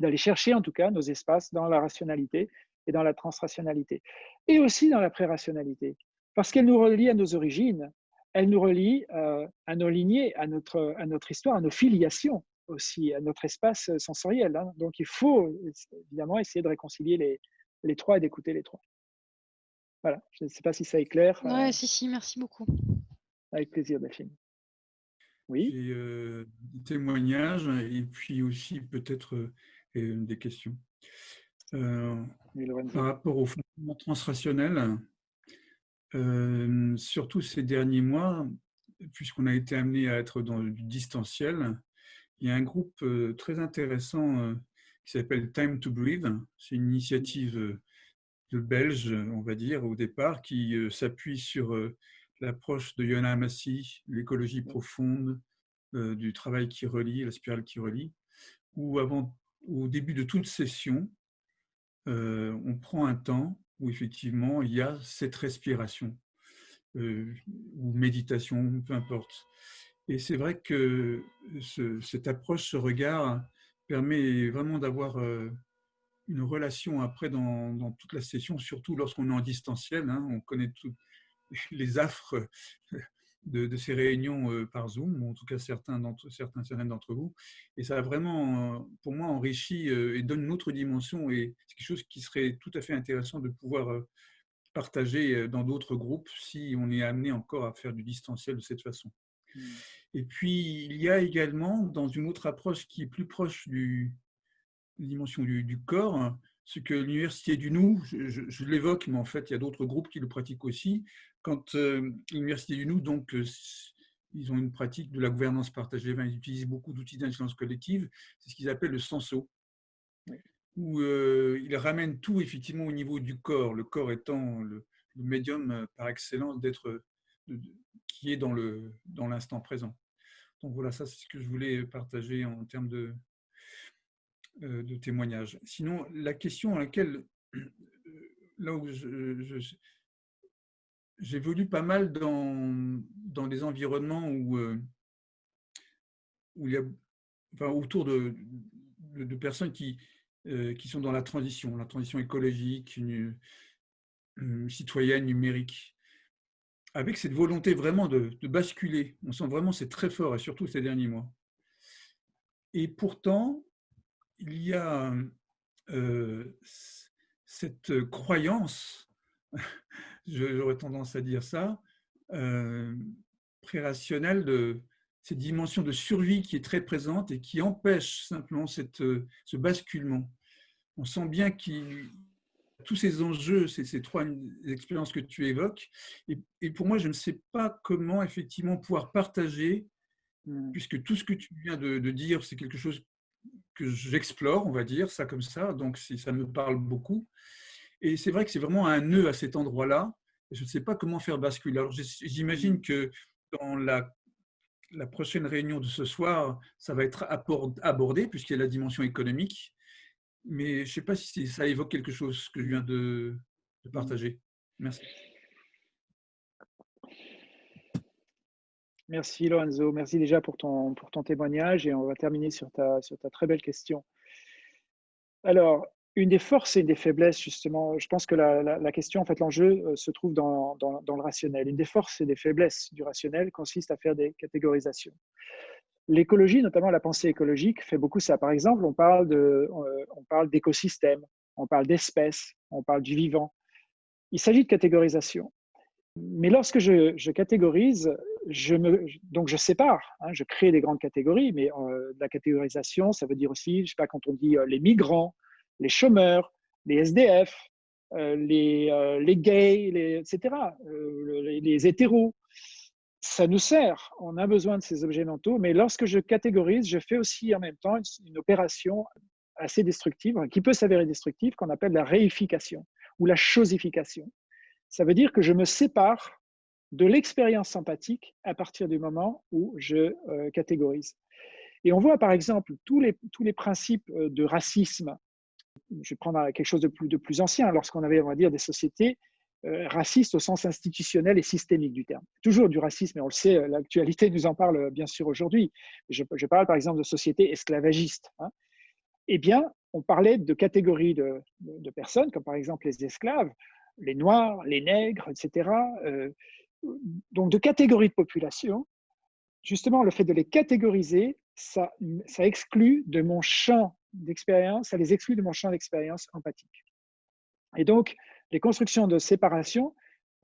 d'aller chercher en tout cas nos espaces dans la rationalité et dans la transrationalité. Et aussi dans la pré-rationalité parce qu'elle nous relie à nos origines, elle nous relie euh, à nos lignées, à notre, à notre histoire, à nos filiations aussi, à notre espace sensoriel. Hein. Donc il faut évidemment essayer de réconcilier les, les trois et d'écouter les trois. Voilà, je ne sais pas si ça est clair. Oui, euh, si, si, merci beaucoup. Avec plaisir, Delphine. Oui. Et, euh, des témoignages et puis aussi peut-être des questions. par rapport au fonctionnement transrationnel, surtout ces derniers mois, puisqu'on a été amené à être dans du distanciel, il y a un groupe très intéressant qui s'appelle Time to Breathe. C'est une initiative de Belge, on va dire, au départ, qui s'appuie sur l'approche de Yona Amassi, l'écologie profonde, du travail qui relie, la spirale qui relie, où avant, au début de toute session, on prend un temps où effectivement il y a cette respiration ou méditation, peu importe. Et c'est vrai que cette approche, ce regard permet vraiment d'avoir une relation après dans, toute la session, surtout lorsqu'on est en distanciel. Hein. on connaît tous les affres de, ces réunions euh, par Zoom, ou en tout cas certains d'entre certains, certaines d'entre vous. Et ça a vraiment, euh, pour moi, enrichi euh, et donne une autre dimension. Et c'est quelque chose qui serait tout à fait intéressant de pouvoir partager dans d'autres groupes si on est amené encore à faire du distanciel de cette façon. Mmh. Et puis, il y a également, dans une autre approche qui est plus proche du, la dimension du, du corps, ce que l'Université du Nou, je, l'évoque, mais en fait, il y a d'autres groupes qui le pratiquent aussi. Quand euh, l'Université du Nou, donc, euh, ils ont une pratique de la gouvernance partagée, ils utilisent beaucoup d'outils d'intelligence collective, c'est ce qu'ils appellent le senso, où euh, ils ramènent tout effectivement au niveau du corps, le corps étant le, médium par excellence d'être qui est dans l'instant dans présent. Donc voilà, ça c'est ce que je voulais partager en termes de, euh, de témoignage. Sinon, la question à laquelle, là où j'évolue pas mal dans, dans des environnements où, où il y a, enfin, autour de, de, personnes qui, qui sont dans la transition, la transition écologique, une, citoyenne, numérique avec cette volonté vraiment de, basculer. On sent vraiment c'est très fort, et surtout ces derniers mois. Et pourtant, il y a euh, cette croyance, (laughs) j'aurais tendance à dire ça, euh, pré-rationnelle de cette dimension de survie qui est très présente et qui empêche simplement cette, ce basculement. On sent bien qu'il tous ces enjeux, ces, ces, trois expériences que tu évoques. Et, pour moi, je ne sais pas comment effectivement pouvoir partager, mmh. puisque tout ce que tu viens de, dire, c'est quelque chose j'explore, on va dire, ça comme ça, donc ça me parle beaucoup. Et c'est vrai que c'est vraiment un nœud à cet endroit-là. Je ne sais pas comment faire basculer. Alors j'imagine que dans la, la prochaine réunion de ce soir, ça va être abordé, puisqu'il y a la dimension économique mais je ne sais pas si ça évoque quelque chose que je viens de, partager. Merci. Merci Lorenzo, merci déjà pour ton, pour ton témoignage et on va terminer sur ta, sur ta très belle question. Alors, une des forces et des faiblesses, justement, je pense que la, la, question, en fait, l'enjeu euh, se trouve dans, dans, le rationnel. Une des forces et des faiblesses du rationnel consiste à faire des catégorisations. L'écologie, notamment la pensée écologique, fait beaucoup ça. Par exemple, on parle euh, on parle d'écosystèmes, on parle d'espèces, on parle du vivant. Il s'agit de catégorisation. Mais lorsque je, catégorise, donc je sépare, hein, je crée des grandes catégories, mais euh, la catégorisation, ça veut dire aussi, je sais pas, quand on dit euh, les migrants, les chômeurs, les SDF, les, les gays, etc., les, les hétéros, ça nous sert, on a besoin de ces objets mentaux, mais lorsque je catégorise, je fais aussi en même temps une, opération assez destructive, qui peut s'avérer destructive, qu'on appelle la réification ou la chosification. Ça veut dire que je me sépare de l'expérience empathique à partir du moment où je euh, catégorise. Et on voit par exemple tous les, tous les principes euh, de racisme. Je vais prendre quelque chose de plus, de plus ancien. Lorsqu'on avait, on va dire, des sociétés euh, raciste au sens institutionnel et systémique du terme. Toujours du racisme, et on le sait, l'actualité nous en parle bien sûr aujourd'hui. Je, parle par exemple de sociétés esclavagistes. Hein. Eh bien, on parlait de catégories de, personnes, comme par exemple les esclaves, les noirs, les nègres, etc. donc de catégories de population. Justement, le fait de les catégoriser, ça, exclut de mon champ d'expérience, ça les exclut de mon champ d'expérience empathique. Et donc, les constructions de séparation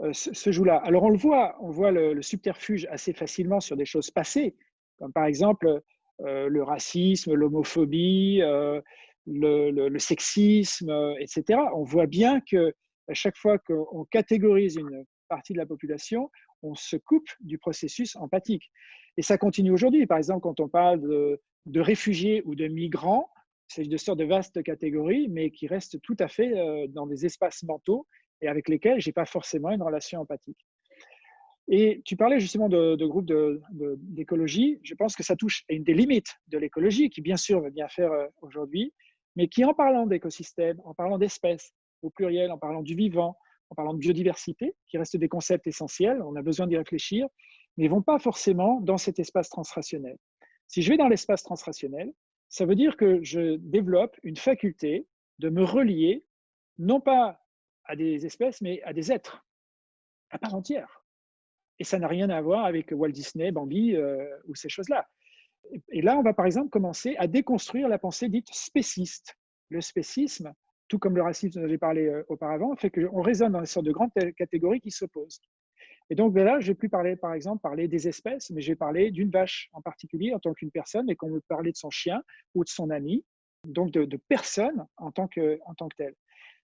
euh, se, jouent là. Alors on le voit, on voit le, subterfuge assez facilement sur des choses passées, comme par exemple euh, le racisme, l'homophobie, euh, le, sexisme, etc. On voit bien que à chaque fois qu'on catégorise une partie de la population, on se coupe du processus empathique. Et ça continue aujourd'hui. Par exemple, quand on parle de, réfugiés ou de migrants, c'est de sortes de vastes catégories, mais qui restent tout à fait euh, dans des espaces mentaux et avec lesquels je n'ai pas forcément une relation empathique. Et tu parlais justement de, groupes d'écologie. je pense que ça touche à une des limites de l'écologie, qui bien sûr veut bien faire euh, aujourd'hui, mais qui en parlant d'écosystèmes, en parlant d'espèces au pluriel, en parlant du vivant, en parlant de biodiversité, qui restent des concepts essentiels, on a besoin d'y réfléchir, mais vont pas forcément dans cet espace transrationnel. Si je vais dans l'espace transrationnel, ça veut dire que je développe une faculté de me relier, non pas à des espèces, mais à des êtres, à part entière. Et ça n'a rien à voir avec Walt Disney, Bambi euh, ou ces choses-là. Et là, on va par exemple commencer à déconstruire la pensée dite spéciste. Le spécisme, tout comme le racisme dont j'ai parlé euh, auparavant, fait qu'on résonne dans une sorte de grandes catégories qui s'opposent. Et donc ben là, je vais plus parler, par exemple, parler des espèces, mais je vais parler d'une vache en particulier en tant qu'une personne, et qu'on veut parler de son chien ou de son ami, donc de, de personne en tant que, en telle.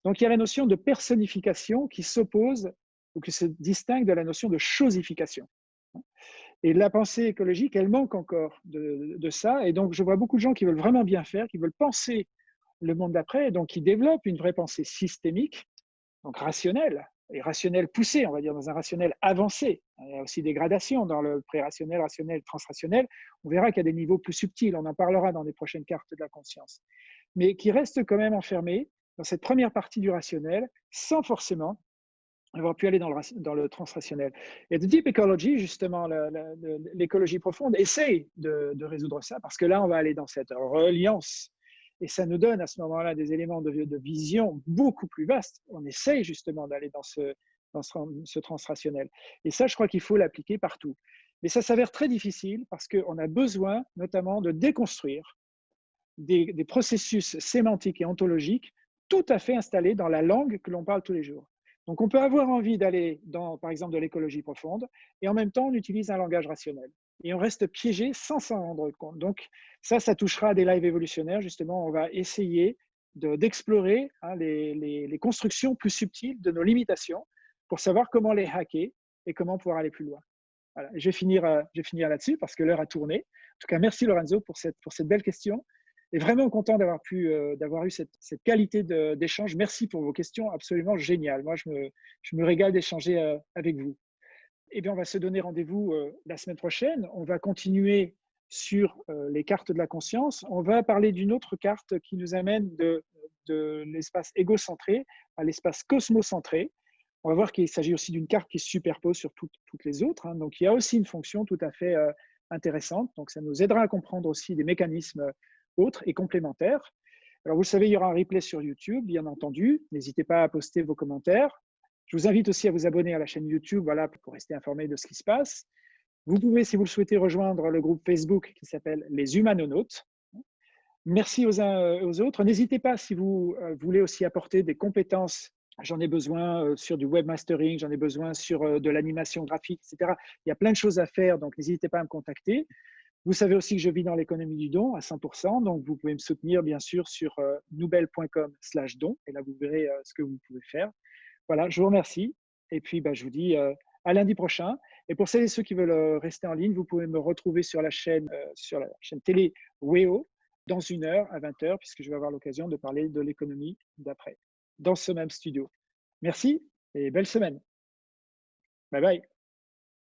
Donc il y a la notion de personnification qui s'oppose ou qui se distingue de la notion de chosification. Et la pensée écologique, elle manque encore de, ça. Et donc je vois beaucoup de gens qui veulent vraiment bien faire, qui veulent penser le monde d'après, donc qui développent une vraie pensée systémique, donc rationnelle, et rationnel poussé, on va dire, dans un rationnel avancé. Il y a aussi des gradations dans le pré-rationnel, rationnel, transrationnel. On verra qu'il y a des niveaux plus subtils, on en parlera dans les prochaines cartes de la conscience, mais qui restent quand même enfermés dans cette première partie du rationnel, sans forcément avoir pu aller dans le, dans le transrationnel. Et The Deep Ecology, justement, l'écologie profonde, essaye de, de résoudre ça, parce que là, on va aller dans cette reliance et ça nous donne à ce moment-là des éléments de, vision beaucoup plus vastes. On essaye justement d'aller dans ce, dans ce, transrationnel. Et ça, je crois qu'il faut l'appliquer partout. Mais ça s'avère très difficile parce qu'on a besoin notamment de déconstruire des, processus sémantiques et ontologiques tout à fait installés dans la langue que l'on parle tous les jours. Donc on peut avoir envie d'aller dans, par exemple, de l'écologie profonde et en même temps on utilise un langage rationnel et on reste piégé sans s'en rendre compte. Donc ça, ça touchera à des lives évolutionnaires. Justement, on va essayer d'explorer hein, les, constructions plus subtiles de nos limitations pour savoir comment les hacker et comment pouvoir aller plus loin. Voilà. Je vais finir, euh, là-dessus parce que l'heure a tourné. En tout cas, merci Lorenzo pour cette, belle question. Et vraiment content d'avoir euh, eu cette, qualité d'échange. Merci pour vos questions absolument géniales. Moi, je me, je me régale d'échanger euh, avec vous. Eh bien, on va se donner rendez-vous la semaine prochaine. On va continuer sur euh, les cartes de la conscience, on va parler d'une autre carte qui nous amène de, l'espace égocentré à l'espace cosmocentré. On va voir qu'il s'agit aussi d'une carte qui se superpose sur toutes, les autres. Hein. Donc, il y a aussi une fonction tout à fait euh, intéressante. Donc, ça nous aidera à comprendre aussi des mécanismes autres et complémentaires. Alors, vous savez, il y aura un replay sur YouTube, bien entendu. N'hésitez pas à poster vos commentaires. Je vous invite aussi à vous abonner à la chaîne YouTube voilà, pour rester informé de ce qui se passe. Vous pouvez, si vous le souhaitez, rejoindre le groupe Facebook qui s'appelle Les Humanonautes. Merci aux uns et aux autres. N'hésitez pas, si vous euh, voulez aussi apporter des compétences, j'en ai besoin euh, sur du webmastering, j'en ai besoin sur euh, de l'animation graphique, etc. Il y a plein de choses à faire, donc n'hésitez pas à me contacter. Vous savez aussi que je vis dans l'économie du don à 100%, donc vous pouvez me soutenir bien sûr sur nouvelle.com slash don, et là vous verrez ce que vous pouvez faire. Voilà, je vous remercie, et puis bah, je vous dis à lundi prochain. Et pour celles et ceux qui veulent rester en ligne, vous pouvez me retrouver sur la chaîne, sur la chaîne télé WEO dans une heure à 20h, puisque je vais avoir l'occasion de parler de l'économie d'après, dans ce même studio. Merci et belle semaine. Bye bye.